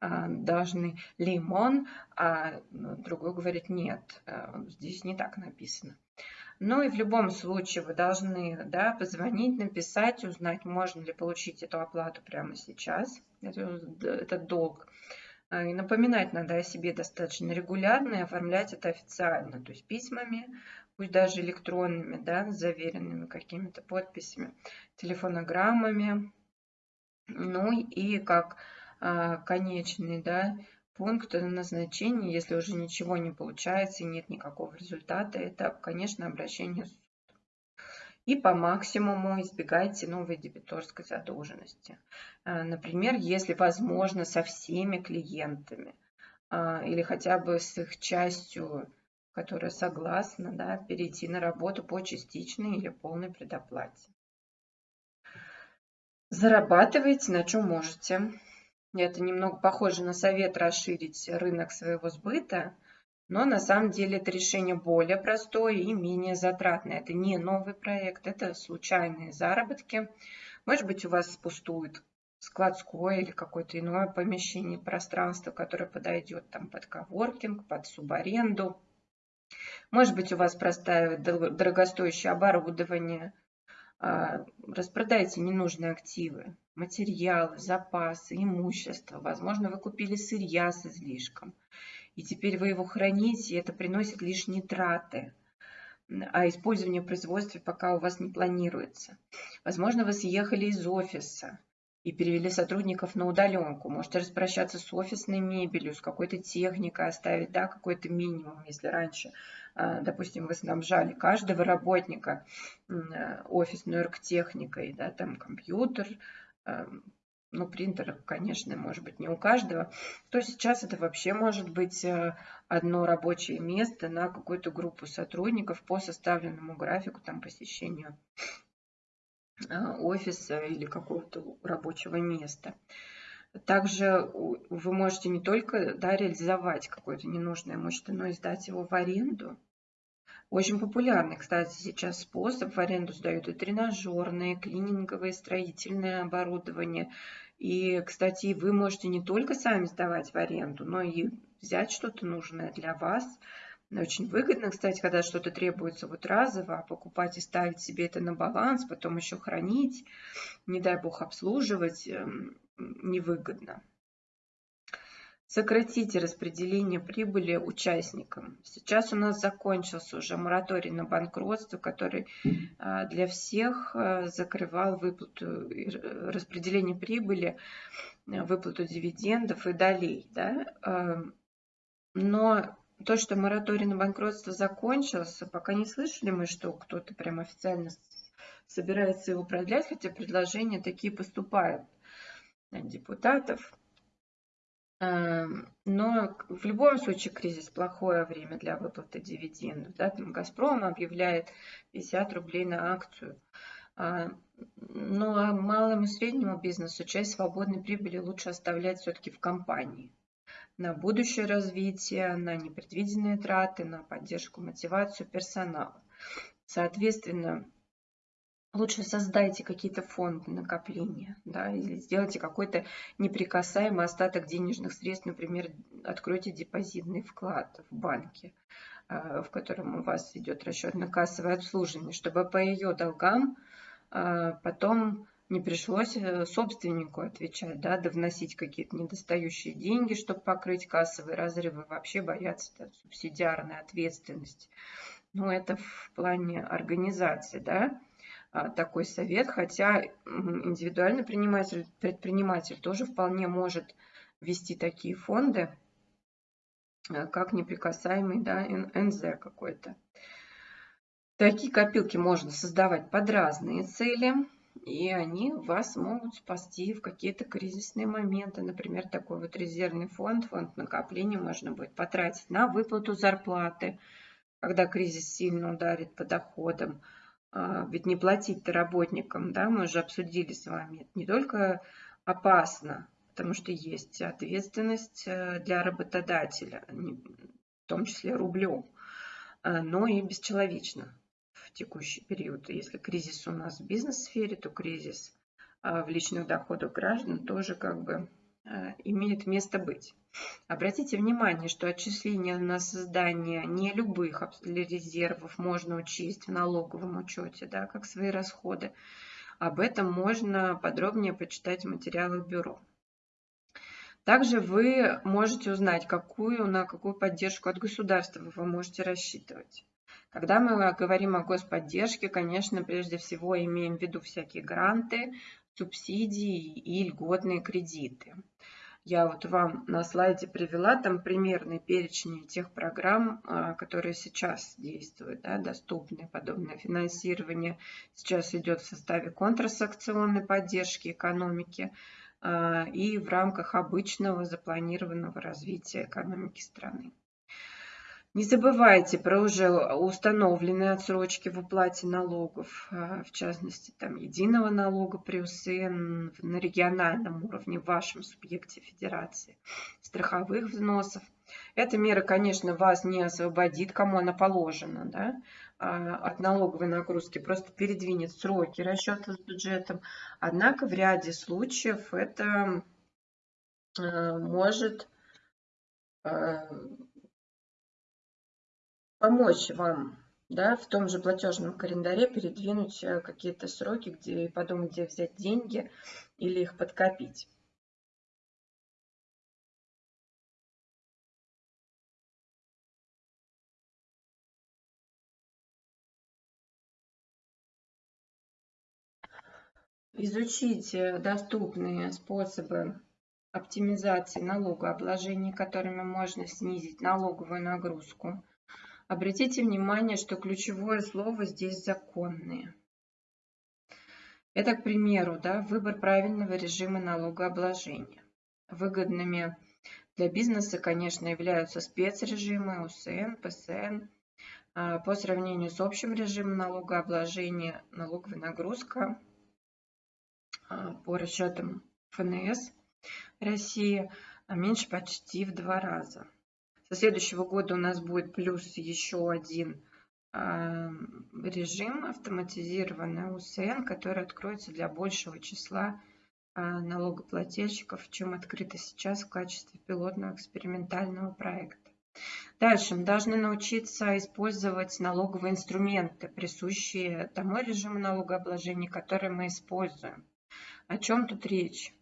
а, должны лимон, а другой говорит нет, здесь не так написано. Ну и в любом случае вы должны да, позвонить, написать, узнать, можно ли получить эту оплату прямо сейчас, этот долг. А, и напоминать надо о себе достаточно регулярно и оформлять это официально, то есть письмами, пусть даже электронными, да, заверенными какими-то подписями, телефонограммами. Ну и как а, конечный, да, пункт назначения, если уже ничего не получается и нет никакого результата, это, конечно, обращение в суд. И по максимуму избегайте новой дебиторской задолженности. А, например, если возможно со всеми клиентами а, или хотя бы с их частью, которая согласна, да, перейти на работу по частичной или полной предоплате. Зарабатывайте на чем можете. Это немного похоже на совет расширить рынок своего сбыта, но на самом деле это решение более простое и менее затратное. Это не новый проект, это случайные заработки. Может быть, у вас пустует складское или какое-то иное помещение, пространство, которое подойдет там под коворкинг, под субаренду. Может быть, у вас простаивает дорогостоящее оборудование. А, распродайте ненужные активы материалы, запасы, имущество. Возможно, вы купили сырья с излишком, и теперь вы его храните, и это приносит лишние траты а использование в производстве пока у вас не планируется. Возможно, вы съехали из офиса и перевели сотрудников на удаленку. Можете распрощаться с офисной мебелью, с какой-то техникой, оставить да, какой-то минимум, если раньше, а, допустим, вы снабжали каждого работника офисной оргтехникой, да, там компьютер, Эм, ну, принтер, конечно, может быть не у каждого, то сейчас это вообще может быть э, одно рабочее место на какую-то группу сотрудников по составленному графику там посещению э, офиса или какого-то рабочего места. Также вы можете не только да, реализовать какое-то ненужное имущество, но и сдать его в аренду. Очень популярный, кстати, сейчас способ. В аренду сдают и тренажерные, клининговые, строительное оборудование. И, кстати, вы можете не только сами сдавать в аренду, но и взять что-то нужное для вас. Очень выгодно, кстати, когда что-то требуется вот разово, а покупать и ставить себе это на баланс, потом еще хранить, не дай бог обслуживать, эм, невыгодно. Сократите распределение прибыли участникам. Сейчас у нас закончился уже мораторий на банкротство, который а, для всех а, закрывал выплату, распределение прибыли, выплату дивидендов и долей. Да? А, но то, что мораторий на банкротство закончился, пока не слышали мы, что кто-то прям официально собирается его продлять, хотя предложения такие поступают от депутатов. Эм, но в любом случае кризис плохое время для выплаты дивидендов. Да? Там «Газпром» объявляет 50 рублей на акцию. А, но а малому и среднему бизнесу часть свободной прибыли лучше оставлять все-таки в компании на будущее развитие, на непредвиденные траты, на поддержку, мотивацию персонала. Соответственно, лучше создайте какие-то фонды накопления, да, или сделайте какой-то неприкасаемый остаток денежных средств, например, откройте депозитный вклад в банке, а, в котором у вас идет расчетно-кассовое обслуживание, чтобы по ее долгам а, потом не пришлось э, собственнику отвечать, да, да вносить какие-то недостающие деньги, чтобы покрыть кассовые разрывы, вообще бояться да, субсидиарной ответственности. Ну, это в плане организации, да, а, такой совет, хотя индивидуальный предприниматель, предприниматель тоже вполне может вести такие фонды, э, как неприкасаемый да, НЗ какой-то. Такие копилки можно создавать под разные цели и они вас могут спасти в какие-то кризисные моменты. Например, такой вот резервный фонд, фонд накопления можно будет потратить на выплату зарплаты, когда кризис сильно ударит по доходам. А, ведь не платить-то работникам, да, мы уже обсудили с вами, это не только опасно, потому что есть ответственность э, для работодателя, в том числе рублем, а, но и бесчеловечно текущий период. Если кризис у нас в бизнес-сфере, то кризис а, в личных доходах граждан тоже как бы а, имеет место быть. Обратите внимание, что отчисления на создание не любых резервов можно учесть в налоговом учете, да, как свои расходы. Об этом можно подробнее почитать в материалах бюро. Также вы можете узнать, какую, на какую поддержку от государства вы можете рассчитывать. Когда мы говорим о господдержке, конечно, прежде всего имеем в виду всякие гранты, субсидии и льготные кредиты. Я вот вам на слайде привела там примерный перечень тех программ, а, которые сейчас действуют, да, доступны. Подобное финансирование сейчас идет в составе контрсакционной поддержки экономики а, и в рамках обычного запланированного развития экономики страны. Не забывайте про уже установленные отсрочки в уплате налогов, а, в частности, там, единого налога при УСН на региональном уровне в вашем субъекте федерации, страховых взносов. Эта мера, конечно, вас не освободит, кому она положена, да, а, от налоговой нагрузки, просто передвинет сроки расчета с бюджетом. Однако в ряде случаев это а, может помочь вам да, в том же платежном календаре передвинуть э, какие-то сроки, где подумать, где взять деньги или их подкопить. Изучите доступные способы оптимизации налогообложения, которыми можно снизить налоговую нагрузку Обратите внимание, что ключевое слово здесь законные. Это, к примеру, да, выбор правильного режима налогообложения. Выгодными для бизнеса, конечно, являются спецрежимы УСН, ПСН. А, по сравнению с общим режимом налогообложения, налоговая нагрузка а, по расчетам ФНС России меньше почти в два раза. Со следующего года у нас будет плюс еще один а, режим автоматизированный УСН, который откроется для большего числа а, налогоплательщиков, чем открыто сейчас в качестве пилотного экспериментального проекта. Дальше мы должны научиться использовать налоговые инструменты, присущие тому режиму налогообложения, который мы используем. О чем тут речь?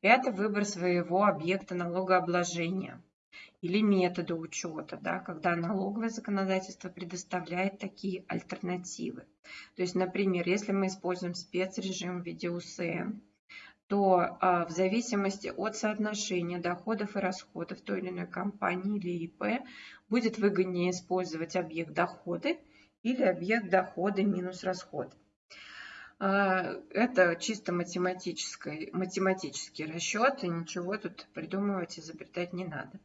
Это выбор своего объекта налогообложения или методы учета, да, когда налоговое законодательство предоставляет такие альтернативы. То есть, например, если мы используем спецрежим в виде УСН, то а, в зависимости от соотношения доходов и расходов той или иной компании или ИП будет выгоднее использовать объект доходы или объект доходы минус расходы. А, это чисто математический, математический расчет, и ничего тут придумывать, изобретать не надо.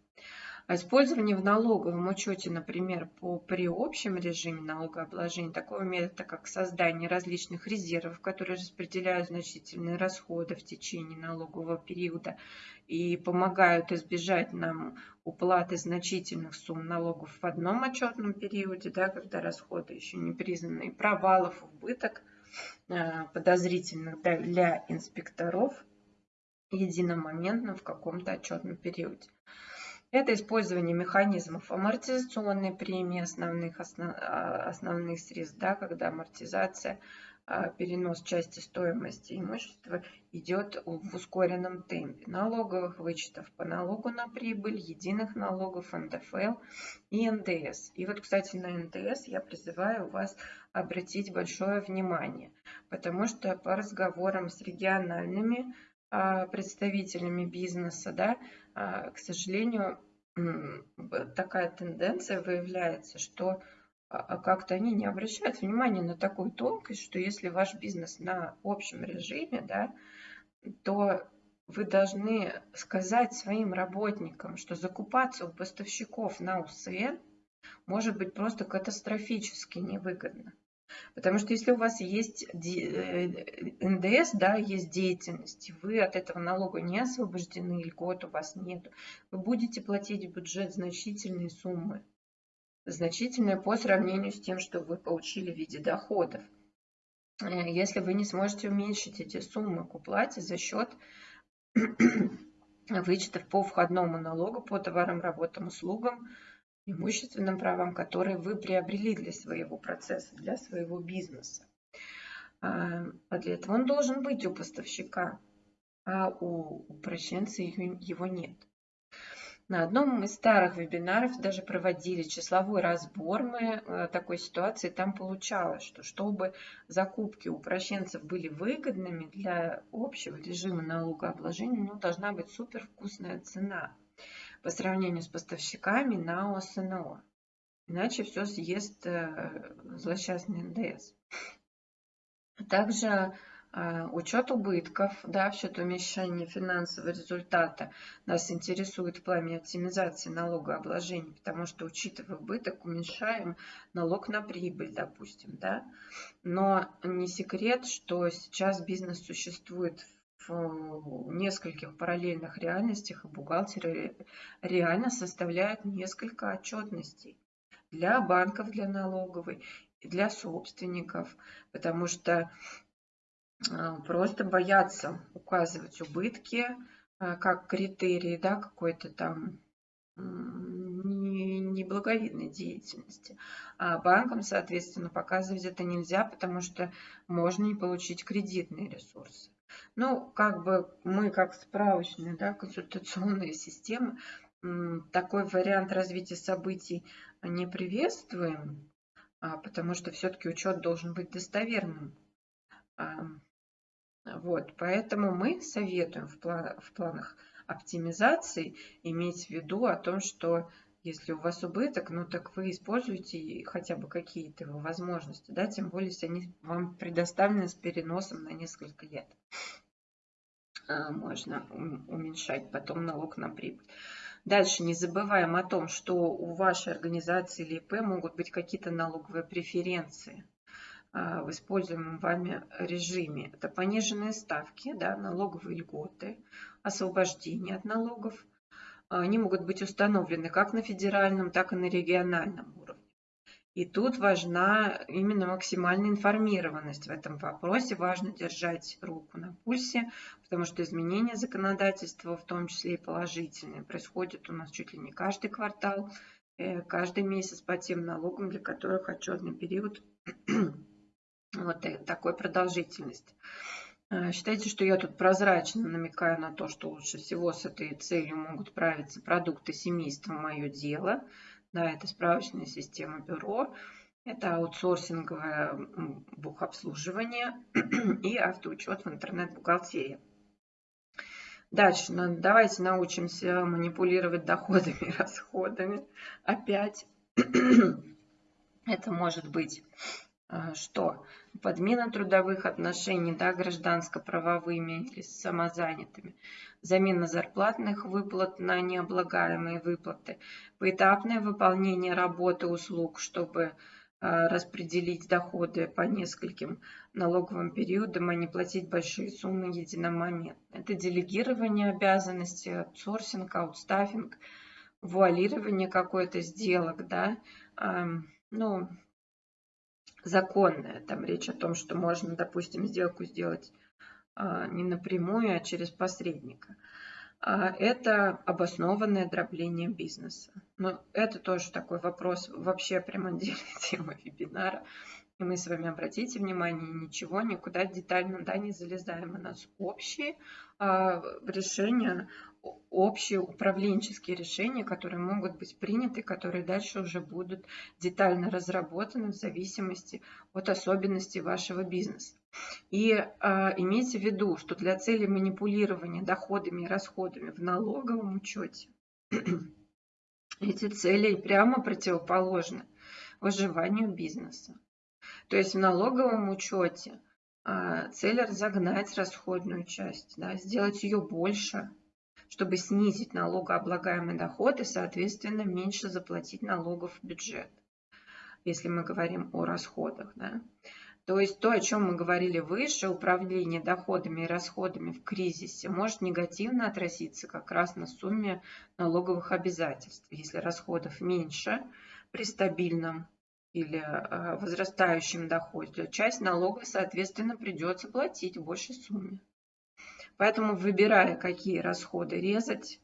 А использование в налоговом учете, например, по, при общем режиме налогообложения такого метода, как создание различных резервов, которые распределяют значительные расходы в течение налогового периода и помогают избежать нам уплаты значительных сумм налогов в одном отчетном периоде, да, когда расходы еще не признаны, провалов, убыток э, подозрительных для инспекторов единомоментно в каком-то отчетном периоде. Это использование механизмов амортизационной премии основных, основ, а, основных средств, да, когда амортизация, а, перенос части стоимости имущества идет в ускоренном темпе. Налоговых вычетов по налогу на прибыль, единых налогов, НДФЛ и НДС. И вот, кстати, на НДС я призываю вас обратить большое внимание, потому что по разговорам с региональными а, представителями бизнеса, да, к сожалению, такая тенденция выявляется, что а, как-то они не обращают внимания на такую тонкость, что если ваш бизнес на общем режиме, да, то вы должны сказать своим работникам, что закупаться у поставщиков на УСН может быть просто катастрофически невыгодно. Потому что если у вас есть э, НДС, да, есть деятельность, вы от этого налога не освобождены, льгот у вас нет, вы будете платить в бюджет значительные суммы, значительные по сравнению с тем, что вы получили в виде доходов. Э, если вы не сможете уменьшить эти суммы к уплате за счет вычетов по входному налогу по товарам, работам, услугам, имущественным правам, которые вы приобрели для своего процесса, для своего бизнеса. А, а для этого он должен быть у поставщика, а у упрощенца его нет. На одном из старых вебинаров даже проводили числовой разбор мы э, такой ситуации. Там получалось, что чтобы закупки упрощенцев были выгодными для общего режима налогообложения, у него должна быть супер вкусная цена по сравнению с поставщиками на ОСНО. Иначе все съест э, злосчастный НДС. Также э, учет убытков, да, в счет уменьшения финансового результата нас интересует в плане оптимизации налогообложения, потому что, учитывая убыток, уменьшаем налог на прибыль, допустим, да. Но не секрет, что сейчас бизнес существует в нескольких параллельных реальностях, и бухгалтеры реально составляют несколько отчетностей для банков, для налоговой, для собственников, потому что а, просто боятся указывать убытки а, как критерии да, какой-то там неблаговидной деятельности. А банкам, соответственно, показывать это нельзя, потому что можно не получить кредитные ресурсы. Ну, как бы мы, как справочная, да, консультационная система, такой вариант развития событий не приветствуем, а, потому что все-таки учет должен быть достоверным. Вот, поэтому мы советуем в, в планах оптимизации иметь в виду о том, что если у вас убыток, ну так вы используете хотя бы какие-то его возможности, да, тем более, если они вам предоставлены с переносом на несколько лет. А, можно уменьшать потом налог на прибыль. Дальше не забываем о том, что у вашей организации или ИП могут быть какие-то налоговые преференции а, в используемом вами режиме. Это пониженные ставки, да, налоговые льготы, освобождение от налогов, они могут быть установлены как на федеральном, так и на региональном уровне. И тут важна именно максимальная информированность в этом вопросе. Важно держать руку на пульсе, потому что изменения законодательства, в том числе и положительные, происходят у нас чуть ли не каждый квартал, э, каждый месяц по тем налогам, для которых отчетный период вот такой продолжительности. Э, считайте, что я тут прозрачно намекаю на то, что лучше всего с этой целью могут правиться продукты семейства «Мое дело». Да, это справочная система бюро, это аутсорсинговое бухобслуживание и автоучет в интернет-бухгалтерии. Дальше, ну, давайте научимся манипулировать доходами и расходами. Опять это может быть а, что подмена трудовых отношений да, гражданско-правовыми или самозанятыми, замена зарплатных выплат на необлагаемые выплаты, поэтапное выполнение работы услуг, чтобы а, распределить доходы по нескольким налоговым периодам, а не платить большие суммы единомоментно. Это делегирование обязанностей, аутсорсинг, аутстаффинг, вуалирование какой-то сделок, да, ну, законное. Там речь о том, что можно, допустим, сделку сделать а, не напрямую, а через посредника. А, это обоснованное дробление бизнеса. Но это тоже такой вопрос вообще прям отдельной темы вебинара. И мы с вами, обратите внимание, ничего, никуда детально да, не залезаем. У нас общие а, решения общие управленческие решения, которые могут быть приняты, которые дальше уже будут детально разработаны в зависимости от особенностей вашего бизнеса. И э, имейте в виду, что для цели манипулирования доходами и расходами в налоговом учете эти цели прямо противоположны выживанию бизнеса. То есть в налоговом учете э, цель разогнать расходную часть, да, сделать ее больше – чтобы снизить налогооблагаемый доход и, соответственно, меньше заплатить налогов в бюджет, если мы говорим о расходах. Да? То есть то, о чем мы говорили выше, управление доходами и расходами в кризисе может негативно отразиться как раз на сумме налоговых обязательств. Если расходов меньше при стабильном или а, возрастающем доходе, часть налога, соответственно, придется платить в большей сумме. Поэтому, выбирая, какие расходы резать,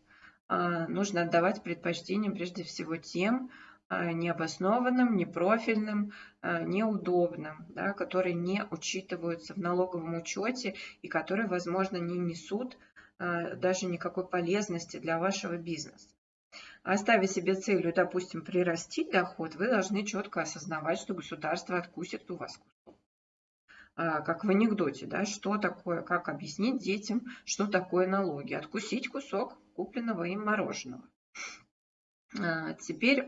а, нужно отдавать предпочтение прежде всего тем а, необоснованным, непрофильным, а, неудобным, да, которые не учитываются в налоговом учете и которые, возможно, не несут даже никакой полезности для вашего бизнеса. Оставя себе целью, допустим, прирастить доход, вы должны четко осознавать, что государство откусит у вас кусок. А, как в анекдоте, да, что такое, как объяснить детям, что такое налоги. Откусить кусок купленного им мороженого. А, теперь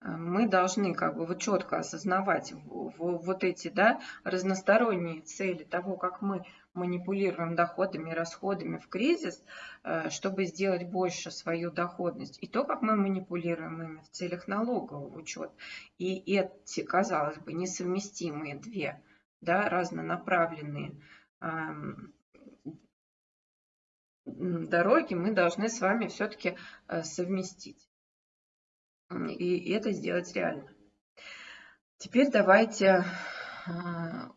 мы должны как бы вот четко осознавать вот эти да, разносторонние цели того, как мы манипулируем доходами и расходами в кризис, э, чтобы сделать больше свою доходность, и то, как мы манипулируем ими в целях налогового учета. И эти, казалось бы, несовместимые две, да, разнонаправленные дороги мы должны с вами все-таки э, совместить. И это сделать реально. Теперь давайте а,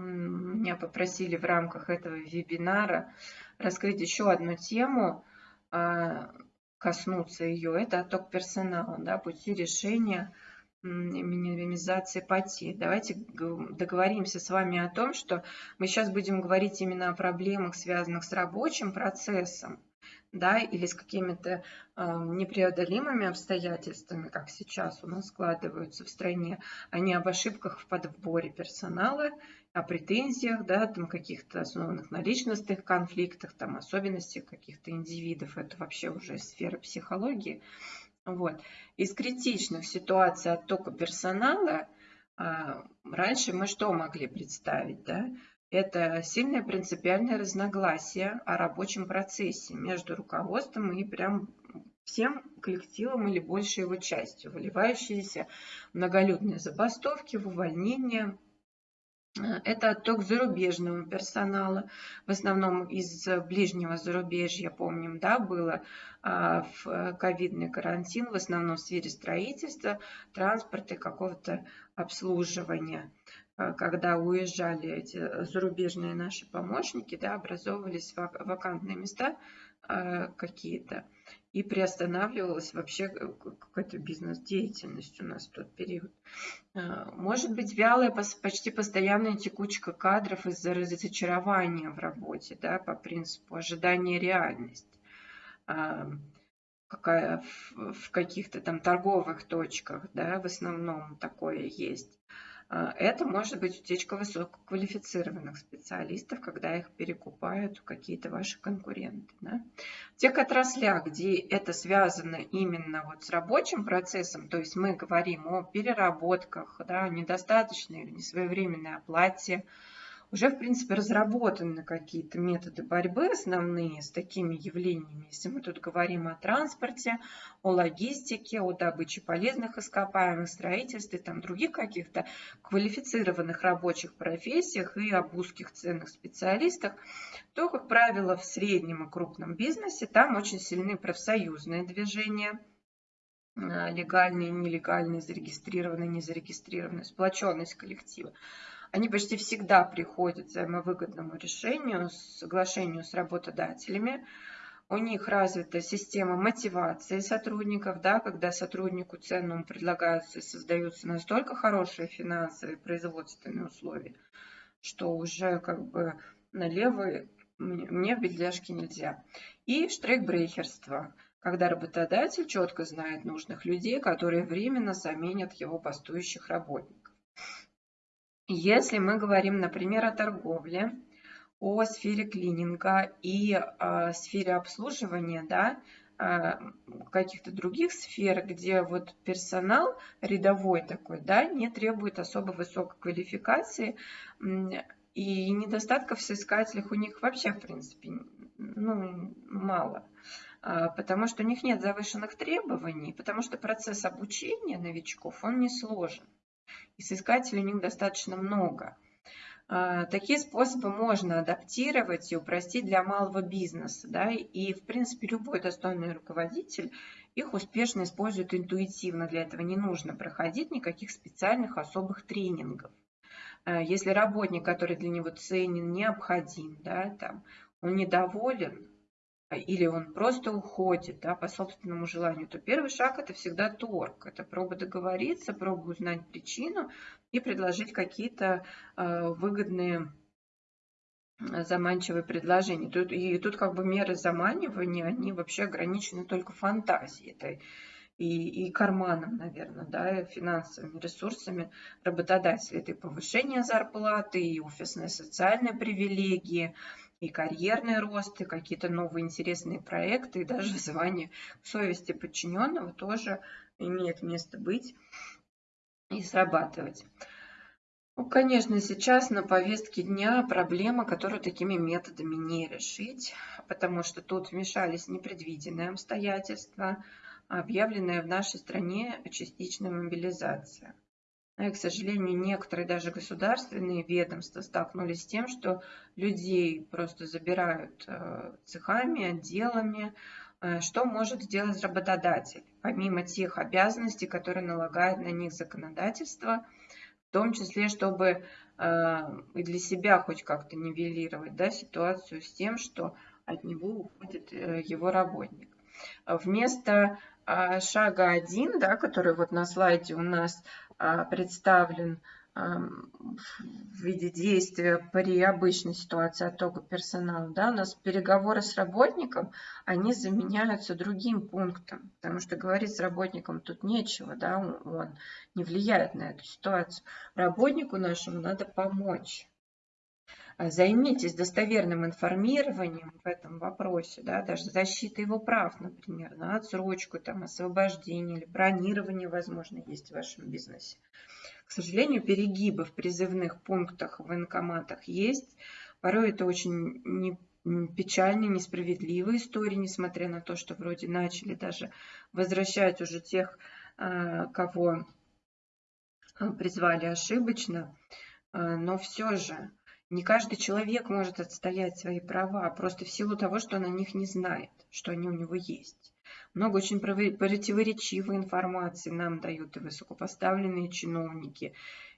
меня попросили в рамках этого вебинара раскрыть еще одну тему, а, коснуться ее. Это отток персонала, да, пути решения минимизации потерь. Давайте договоримся с вами о том, что мы сейчас будем говорить именно о проблемах, связанных с рабочим процессом, да, или с какими-то э, непреодолимыми обстоятельствами, как сейчас у нас складываются в стране, а не об ошибках в подборе персонала о претензиях, да, там каких-то основанных на личностных конфликтах, там особенностях каких-то индивидов, это вообще уже сфера психологии. Вот. Из критичных ситуаций оттока персонала а, раньше мы что могли представить, да? Это сильное принципиальное разногласие о рабочем процессе между руководством и прям всем коллективом или большей его частью, выливающиеся многолюдные забастовки, в увольнения, это отток зарубежного персонала, в основном из ближнего зарубежья, помним, да, было а, в ковидный карантин, в основном в сфере строительства, транспорта и какого-то обслуживания. А, когда уезжали эти зарубежные наши помощники, да, образовывались вакантные места а, какие-то и приостанавливалась вообще э, какая-то бизнес-деятельность у нас в тот период. А, может быть, вялая, почти постоянная текучка кадров из-за разочарования в работе, да, по принципу ожидания реальность. А, какая в каких-то там торговых точках, да, в основном такое есть. А, это может быть утечка высококвалифицированных специалистов, когда их перекупают какие-то ваши конкуренты. Да? В тех отраслях, где это связано именно вот с рабочим процессом, то есть мы говорим о переработках, да, недостаточной или несвоевременной оплате, уже, в принципе, разработаны какие-то методы борьбы основные с такими явлениями. Если мы тут говорим о транспорте, о логистике, о добыче полезных ископаемых, строительстве, там других каких-то квалифицированных рабочих профессиях и об узких ценных специалистах, то, как правило, в среднем и крупном бизнесе там очень сильны профсоюзные движения, а, легальные, нелегальные, зарегистрированные, незарегистрированные, сплоченность коллектива они почти всегда приходят к взаимовыгодному решению, соглашению с работодателями. У них развита система мотивации сотрудников, да, когда сотруднику ценному предлагаются и создаются настолько хорошие финансовые производственные условия, что уже как бы налево мне в бедляжке нельзя. И штрейкбрейхерство, когда работодатель четко знает нужных людей, которые временно заменят его бастующих работников. Если мы говорим, например, о торговле, о сфере клининга и о сфере обслуживания, да, каких-то других сфер, где вот персонал рядовой такой, да, не требует особо высокой квалификации, и недостатков в соискателях у них вообще, в принципе, ну, мало. А, потому что у них нет завышенных требований, потому что процесс обучения новичков, он не сложен и соискателей у них достаточно много. А, такие способы можно адаптировать и упростить для малого бизнеса. Да? И, в принципе, любой достойный руководитель их успешно использует интуитивно. Для этого не нужно проходить никаких специальных особых тренингов. А, если работник, который для него ценен, необходим, да, там, он недоволен, или он просто уходит да, по собственному желанию, то первый шаг это всегда торг. Это проба договориться, проба узнать причину и предложить какие-то э, выгодные заманчивые предложения. Тут, и тут как бы меры заманивания, они вообще ограничены только фантазией этой и, и карманом, наверное, да, финансовыми ресурсами работодателя. Это и повышение зарплаты, и офисные социальные привилегии, и карьерный рост, и какие-то новые интересные проекты, и даже звание совести подчиненного тоже имеет место быть и срабатывать. Ну, конечно, сейчас на повестке дня проблема, которую такими методами не решить, потому что тут вмешались непредвиденные обстоятельства, объявленная в нашей стране частичная мобилизация. И, к сожалению, некоторые даже государственные ведомства столкнулись с тем, что людей просто забирают э, цехами, отделами. Э, что может сделать работодатель, помимо тех обязанностей, которые налагает на них законодательство, в том числе, чтобы э, и для себя хоть как-то нивелировать да, ситуацию с тем, что от него уходит его работник. Вместо шага 1, да, который вот на слайде у нас а, представлен в виде действия при обычной ситуации оттока персонала, да, у нас переговоры с работником, они заменяются другим пунктом, потому что говорить с работником тут нечего, да, он не влияет на эту ситуацию. Работнику нашему надо помочь. А, займитесь достоверным информированием в этом вопросе, да, даже защита его прав, например, на отсрочку, там, освобождение или бронирование, возможно, есть в вашем бизнесе. К сожалению, перегибы в призывных пунктах в военкоматах есть. Порой это очень не, печальные, несправедливые истории, несмотря на то, что вроде начали даже возвращать уже тех, а, кого а, призвали ошибочно. Но все же не каждый человек может отстоять свои права, просто в силу того, что он о них не знает, что они у него есть. Много очень противоречивой информации нам дают и высокопоставленные чиновники,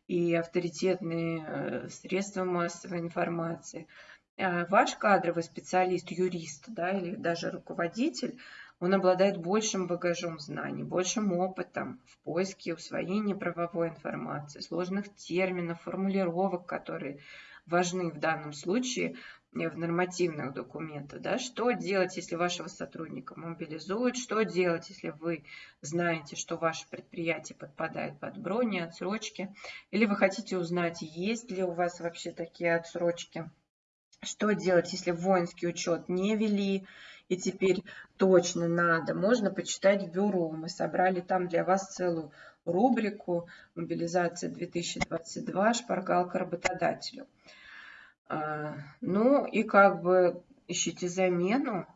и авторитетные э, средства массовой информации. А ваш кадровый специалист, юрист да, или даже руководитель, он обладает большим багажом знаний, большим опытом в поиске и усвоении правовой информации, сложных терминов, формулировок, которые важны в данном случае в нормативных документах, да, что делать, если вашего сотрудника мобилизуют, что делать, если вы знаете, что ваше предприятие подпадает под брони, отсрочки, или вы хотите узнать, есть ли у вас вообще такие отсрочки, что делать, если воинский учет не вели, и теперь точно надо, можно почитать в бюро. Мы собрали там для вас целую рубрику «Мобилизация 2022. Шпаргалка работодателю». А, ну и как бы ищите замену,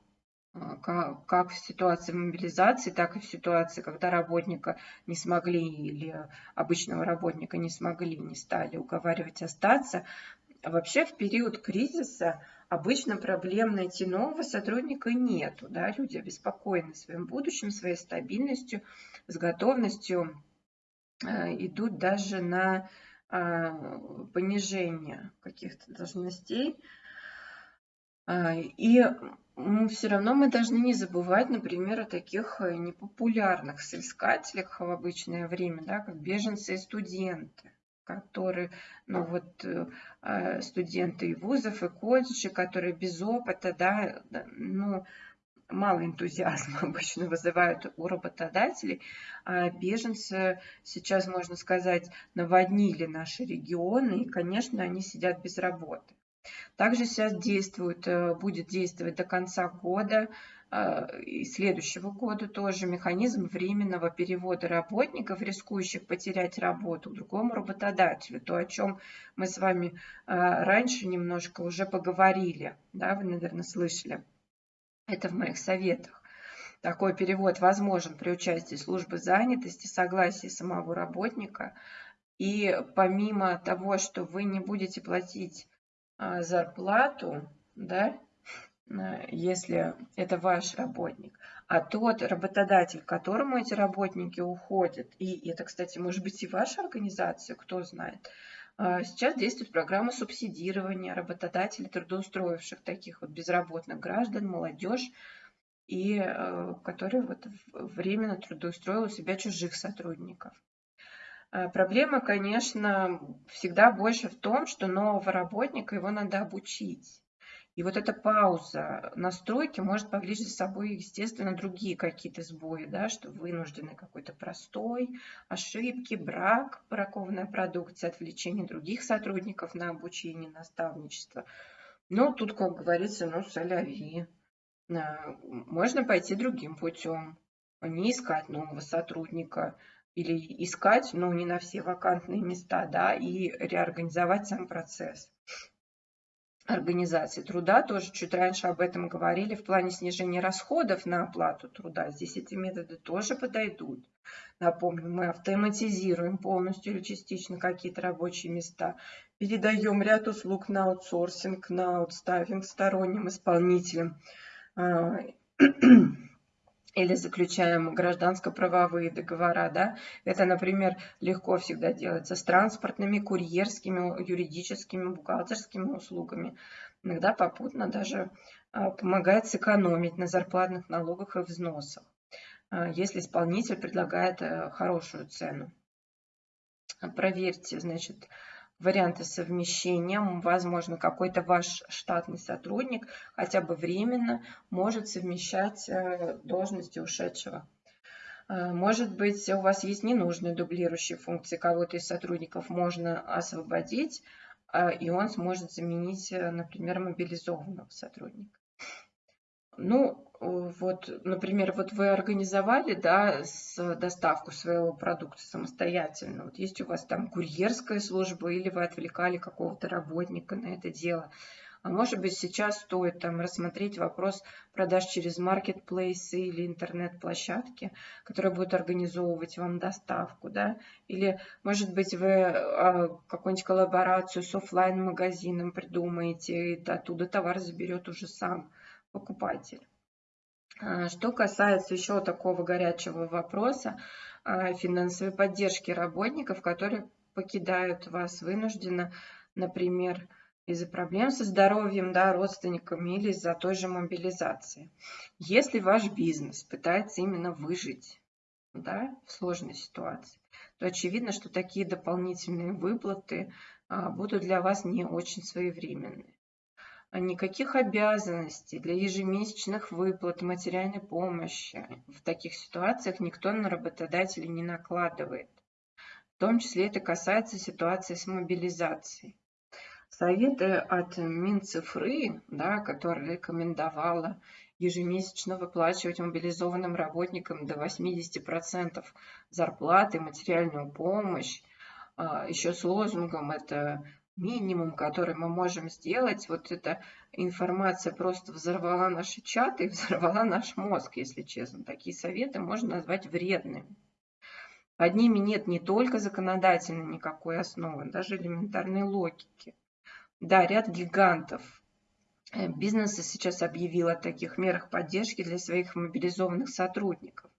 а, как в ситуации мобилизации, так и в ситуации, когда работника не смогли или обычного работника не смогли, не стали уговаривать остаться. Вообще в период кризиса обычно проблем найти нового сотрудника нету. Да? Люди обеспокоены своим будущим, своей стабильностью, с готовностью э, идут даже на а, понижение каких-то должностей. А, и все равно мы должны не забывать, например, о таких э, непопулярных соискателях в обычное время, да, как беженцы и студенты, которые, ну вот, э, а, студенты и вузов, и колледжей, которые без опыта, да, ну, мало энтузиазма обычно вызывают у работодателей. А беженцы сейчас, можно сказать, наводнили наши регионы, и, конечно, они сидят без работы. Также сейчас действует, э, будет действовать до конца года э, и следующего года тоже механизм временного перевода работников, рискующих потерять работу, к другому работодателю. То, о чем мы с вами э, раньше немножко уже поговорили, да, вы, наверное, слышали. Это в моих советах. Такой перевод возможен при участии службы занятости, согласии самого работника. И помимо того, что вы не будете платить а, зарплату, да, если это ваш работник, а тот работодатель, к которому эти работники уходят, и это, кстати, может быть и ваша организация, кто знает, сейчас действует программа субсидирования работодателей, трудоустроивших таких вот безработных граждан, молодежь, и э, которые вот временно трудоустроил у себя чужих сотрудников. А, проблема, конечно, всегда больше в том, что нового работника его надо обучить. И вот эта пауза настройки может повлечь за собой, естественно, другие какие-то сбои, да, что вынуждены какой-то простой, ошибки, брак, бракованная продукция, отвлечение других сотрудников на обучение, наставничество. Но тут, как говорится, ну, соляви. Можно пойти другим путем, не искать нового сотрудника или искать, ну, не на все вакантные места, да, и реорганизовать сам процесс организации труда, тоже чуть раньше об этом говорили, в плане снижения расходов на оплату труда. Здесь эти методы тоже подойдут. Напомню, мы автоматизируем полностью или частично какие-то рабочие места, передаем ряд услуг на аутсорсинг, на аутстаффинг сторонним исполнителям а, или заключаем гражданско-правовые договора, да, это, например, легко всегда делается с транспортными, курьерскими, юридическими, бухгалтерскими услугами. Иногда попутно даже а, помогает сэкономить на зарплатных налогах и взносах, а, если исполнитель предлагает э, хорошую цену. Проверьте, значит, варианты совмещения. Возможно, какой-то ваш штатный сотрудник хотя бы временно может совмещать э, должности ушедшего. Э, может быть, у вас есть ненужные дублирующие функции, кого-то из сотрудников можно освободить, э, и он сможет заменить, например, мобилизованного сотрудника. Ну, вот, например, вот вы организовали, да, с доставку своего продукта самостоятельно. Вот есть у вас там курьерская служба или вы отвлекали какого-то работника на это дело. А может быть, сейчас стоит там рассмотреть вопрос продаж через маркетплейсы или интернет-площадки, которые будут организовывать вам доставку, да? Или, может быть, вы а, какую-нибудь коллаборацию с офлайн магазином придумаете, и оттуда товар заберет уже сам покупатель. А, что касается еще такого горячего вопроса а, финансовой поддержки работников, которые покидают вас вынужденно, например, из-за проблем со здоровьем, да, родственниками или из-за той же мобилизации. Если ваш бизнес пытается именно выжить да, в сложной ситуации, то очевидно, что такие дополнительные выплаты а, будут для вас не очень своевременные. Никаких обязанностей для ежемесячных выплат материальной помощи в таких ситуациях никто на работодателя не накладывает. В том числе это касается ситуации с мобилизацией. Советы от Минцифры, да, которая рекомендовала ежемесячно выплачивать мобилизованным работникам до 80% зарплаты, материальную помощь, а, еще с лозунгом это минимум, который мы можем сделать. Вот эта информация просто взорвала наши чаты и взорвала наш мозг, если честно. Такие советы можно назвать вредными. Под ними нет не только законодательной никакой основы, даже элементарной логики. Да, ряд гигантов э, бизнеса сейчас объявил о таких мерах поддержки для своих мобилизованных сотрудников.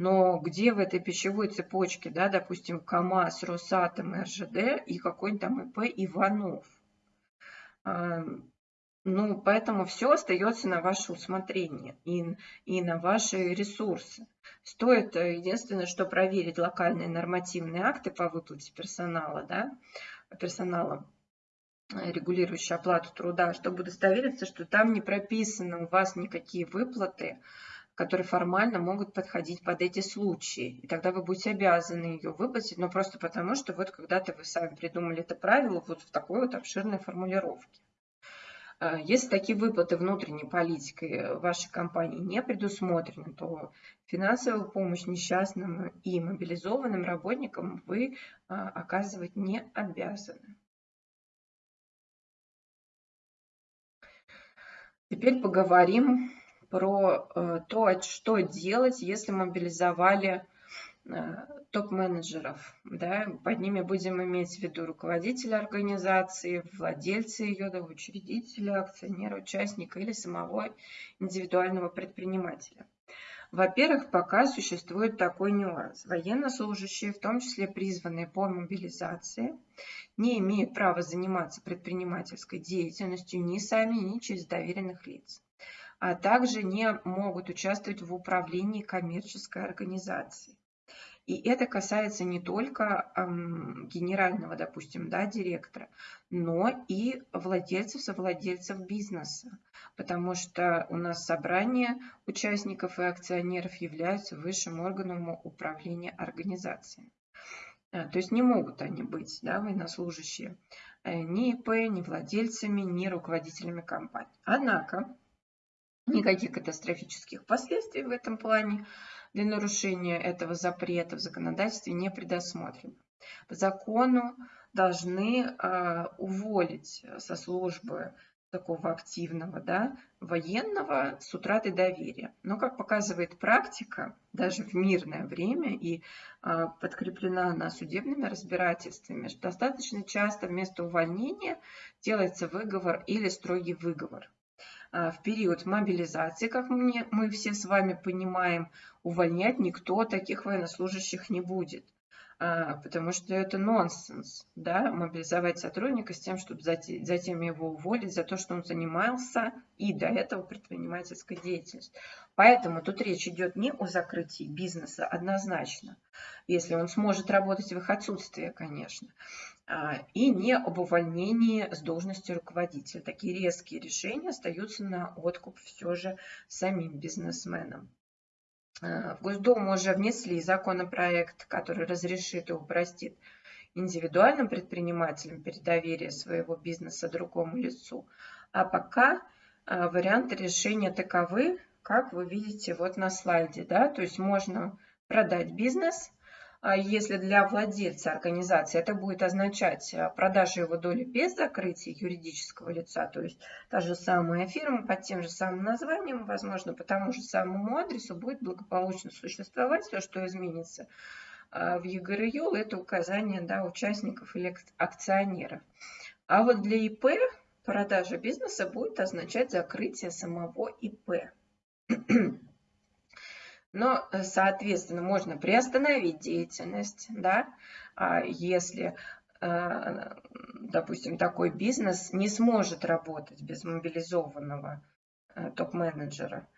Но где в этой пищевой цепочке, да, допустим, КАМАЗ, Росатом, РЖД и какой-нибудь там ИП Иванов? Ну, поэтому все остается на ваше усмотрение и, и на ваши ресурсы. Стоит э, единственное, что проверить локальные нормативные акты по выплате персонала, да, персонала, э, регулирующие оплату труда, чтобы удостовериться, что там не прописаны у вас никакие выплаты, которые формально могут подходить под эти случаи. И тогда вы будете обязаны ее выплатить, но просто потому, что вот когда-то вы сами придумали это правило вот в такой вот обширной формулировке. А, если такие выплаты внутренней политикой вашей компании не предусмотрены, то финансовую помощь несчастным и мобилизованным работникам вы а, оказывать не обязаны. Теперь поговорим про э, то, что делать, если мобилизовали э, топ-менеджеров. Да? Под ними будем иметь в виду руководителя организации, владельца ее, да, учредителя, акционера, участника или самого индивидуального предпринимателя. Во-первых, пока существует такой нюанс. Военнослужащие, в том числе призванные по мобилизации, не имеют права заниматься предпринимательской деятельностью ни сами, ни через доверенных лиц а также не могут участвовать в управлении коммерческой организацией. И это касается не только эм, генерального, допустим, да, директора, но и владельцев, совладельцев бизнеса, потому что у нас собрание участников и акционеров являются высшим органом управления организацией. Э, то есть не могут они быть, да, военнослужащие, э, ни ИП, ни владельцами, ни руководителями компании. Однако Никаких катастрофических последствий в этом плане для нарушения этого запрета в законодательстве не предусмотрено. По закону должны э, уволить со службы такого активного да, военного с утратой доверия. Но, как показывает практика, даже в мирное время и э, подкреплена она судебными разбирательствами, что достаточно часто вместо увольнения делается выговор или строгий выговор. А, в период мобилизации, как мы, мы все с вами понимаем, увольнять никто таких военнослужащих не будет. А, потому что это нонсенс, да, мобилизовать сотрудника с тем, чтобы затем его уволить за то, что он занимался и до этого предпринимательской деятельностью. Поэтому тут речь идет не о закрытии бизнеса однозначно, если он сможет работать в их отсутствие, конечно, и не об увольнении с должности руководителя. Такие резкие решения остаются на откуп все же самим бизнесменам. Э, в Госдуму уже внесли законопроект, который разрешит и упростит индивидуальным предпринимателям передоверие своего бизнеса другому лицу. А пока э, варианты решения таковы, как вы видите вот на слайде. Да? То есть можно продать бизнес, а если для владельца организации это будет означать э, продажу его доли без закрытия юридического лица, то есть та же самая фирма под тем же самым названием, возможно, по тому же самому адресу будет благополучно существовать, все, что изменится э, в ЕГРЮЛ, это указание да, участников или акционеров. А вот для ИП продажа бизнеса будет означать закрытие самого ИП. Но, э, соответственно, можно приостановить деятельность, да, а если, э, допустим, такой бизнес не сможет работать без мобилизованного э, топ-менеджера.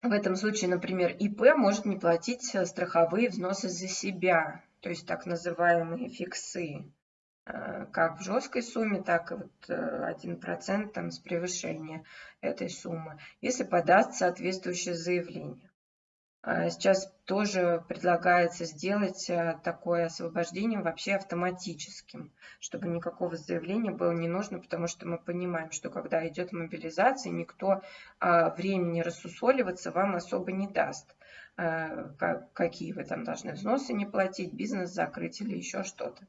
В этом случае, например, ИП может не платить страховые взносы за себя, то есть так называемые фиксы. как в жесткой сумме, так и вот 1% там, с превышения этой суммы, если подаст соответствующее заявление. А сейчас тоже предлагается сделать э, такое освобождение вообще автоматическим, чтобы никакого заявления было не нужно, потому что мы понимаем, что когда идет мобилизация, никто а, времени рассусоливаться вам особо не даст. Э, какие вы там должны взносы не платить, бизнес закрыть или еще что-то.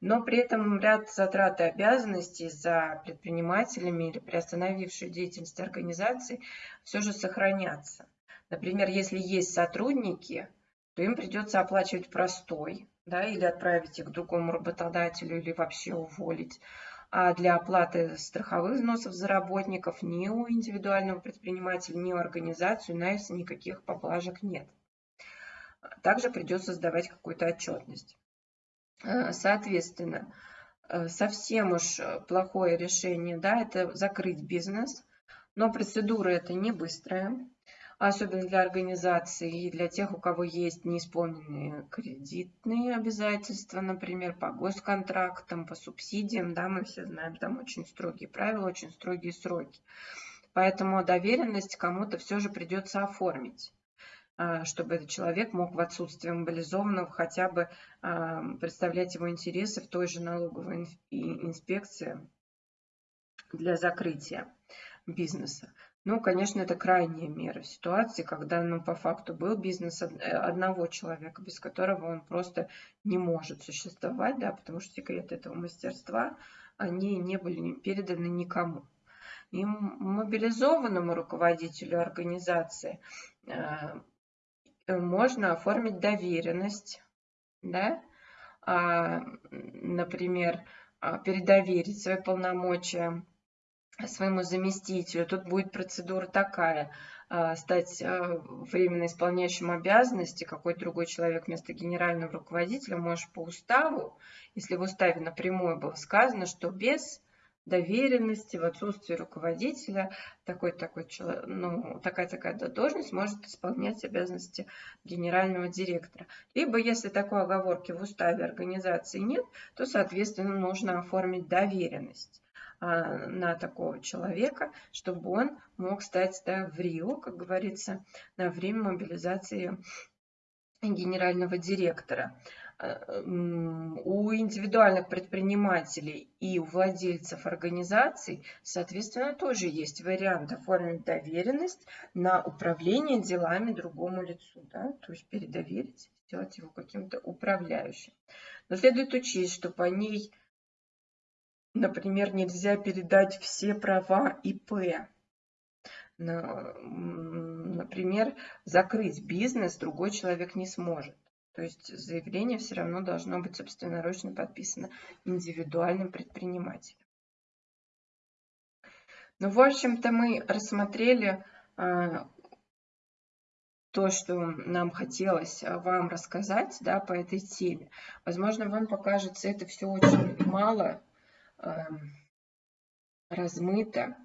Но при этом ряд затрат и обязанностей за предпринимателями или приостановившей деятельность организации все же сохранятся. Например, если есть сотрудники, то им придется оплачивать простой, да, или отправить их к другому работодателю, или вообще уволить. А для оплаты страховых взносов за работников ни у индивидуального предпринимателя, ни у организации у нас никаких поблажек нет. Также придется сдавать какую-то отчетность. Э, соответственно, э, совсем уж плохое решение, да, это закрыть бизнес, но процедура это не быстрая особенно для организаций и для тех, у кого есть неисполненные кредитные обязательства, например, по госконтрактам, по субсидиям, да, мы все знаем, там очень строгие правила, очень строгие сроки. Поэтому доверенность кому-то все же придется оформить а, чтобы этот человек мог в отсутствие мобилизованного хотя бы а, представлять его интересы в той же налоговой инспекции для закрытия бизнеса. Ну, конечно, это крайняя мера в ситуации, когда ну, по факту был бизнес э, одного человека, без которого он просто не может существовать, да, потому что секреты этого мастерства, они не были переданы никому. И мобилизованному руководителю организации э, можно оформить доверенность, да, а, например, а, передоверить свои полномочия своему заместителю. Тут будет процедура такая, а, стать а, временно исполняющим обязанности, какой другой человек вместо генерального руководителя можешь по уставу, если в уставе напрямую было сказано, что без доверенности, в отсутствии руководителя, такой, такой, ну, такая-такая должность может исполнять обязанности генерального директора. Либо, если такой оговорки в уставе организации нет, то, соответственно, нужно оформить доверенность. А, на такого человека, чтобы он мог стать да, в Рио, как говорится, на время мобилизации генерального директора. А, у индивидуальных предпринимателей и у владельцев организаций, соответственно, тоже есть вариант оформить доверенность на управление делами другому лицу. Да? То есть передоверить, сделать его каким-то управляющим. Но следует учесть, что по ней Например, нельзя передать все права ИП. Например, закрыть бизнес другой человек не сможет. То есть заявление все равно должно быть собственноручно подписано индивидуальным предпринимателем. Ну, в общем-то, мы рассмотрели а, то, что нам хотелось вам рассказать да, по этой теме. Возможно, вам покажется это все очень мало размыто,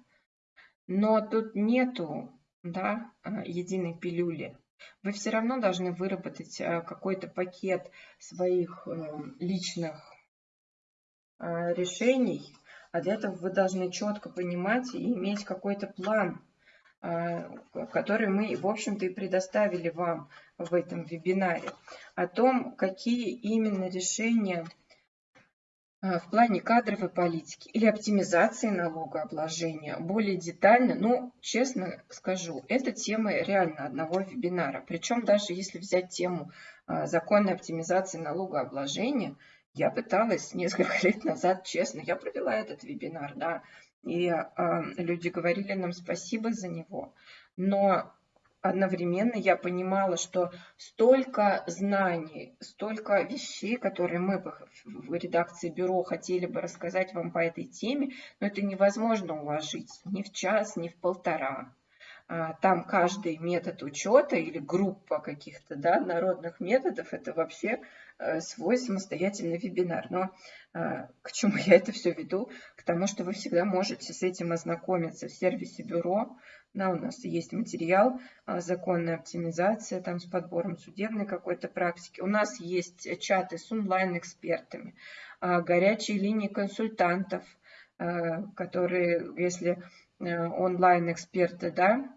но тут нету да, э, единой пилюли. Вы все равно должны выработать э, какой-то пакет своих эм, личных э, решений, а для этого вы должны четко понимать и иметь какой-то план, который мы, в общем-то, и предоставили вам в этом вебинаре, о том, какие именно решения в плане кадровой политики или оптимизации налогообложения более детально, ну, честно скажу, это тема реально одного вебинара. Причем даже если взять тему а, законной оптимизации налогообложения, я пыталась несколько лет назад, честно, я провела этот вебинар, да, и э, люди говорили нам спасибо за него. Но одновременно я понимала, что столько знаний, столько вещей, которые мы в редакции бюро хотели бы рассказать вам по этой теме, но это невозможно уложить ни в час, ни в полтора. а, там каждый метод учета или группа каких-то да, народных методов, это вообще свой самостоятельный вебинар. Но а, к чему я это все веду? К тому, что вы всегда можете с этим ознакомиться в сервисе бюро. Да, у нас есть материал а, законная оптимизация там с подбором судебной какой-то практики. У нас есть чаты с онлайн-экспертами, горячие линии консультантов, которые, если Э, онлайн-эксперты, да,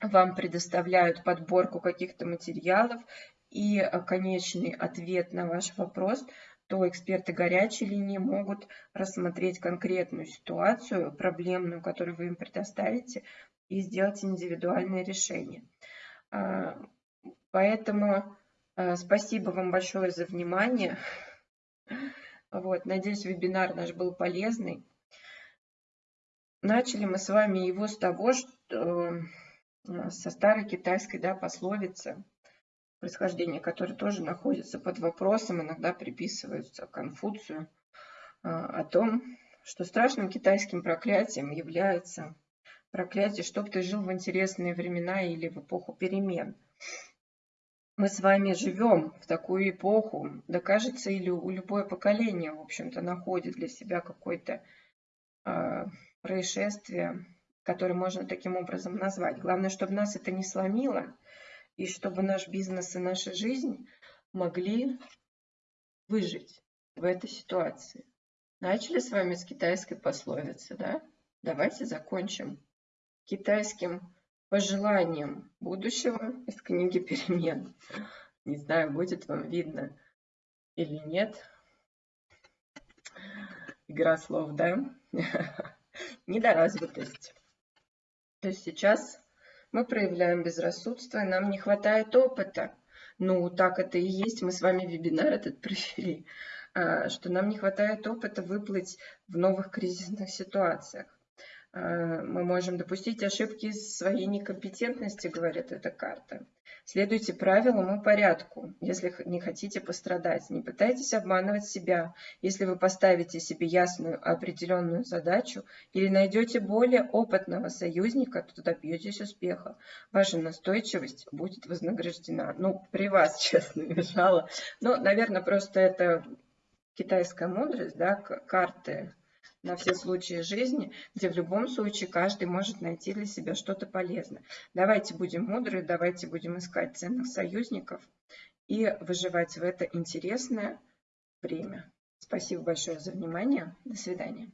вам предоставляют подборку каких-то материалов и э, конечный ответ на ваш вопрос, то эксперты горячей линии могут рассмотреть конкретную ситуацию, проблемную, которую вы им предоставите, и сделать индивидуальное решение. А, поэтому э, спасибо вам большое за внимание. Вот, надеюсь, вебинар наш был полезный. Начали мы с вами его с того, что э, со старой китайской да, пословицы, происхождение которой тоже находится под вопросом, иногда приписываются Конфуцию, э, о том, что страшным китайским проклятием является проклятие, чтоб ты жил в интересные времена или в эпоху перемен. Мы с вами живем в такую эпоху, да кажется, или у любое поколение, в общем-то, находит для себя какой-то э, происшествие, которое можно таким образом назвать. Главное, чтобы нас это не сломило, и чтобы наш бизнес и наша жизнь могли выжить в этой ситуации. Начали с вами с китайской пословицы, да? Давайте закончим китайским пожеланием будущего из книги «Перемен». Не знаю, будет вам видно или нет. Игра слов, да? недоразвитость. То есть сейчас мы проявляем безрассудство, и нам не хватает опыта. Ну, так это и есть, мы с вами вебинар этот провели, а, что нам не хватает опыта выплыть в новых кризисных ситуациях. А, мы можем допустить ошибки своей некомпетентности, говорит эта карта. Следуйте правилам и порядку, если не хотите пострадать. Не пытайтесь обманывать себя. Если вы поставите себе ясную определенную задачу или найдете более опытного союзника, то добьетесь успеха. Ваша настойчивость будет вознаграждена. Ну, при вас, честно, мешала. Но, наверное, просто это китайская мудрость, да, карты на все случаи жизни, где в любом случае каждый может найти для себя что-то полезное. Давайте будем мудры, давайте будем искать ценных союзников и выживать в это интересное время. Спасибо большое за внимание. До свидания.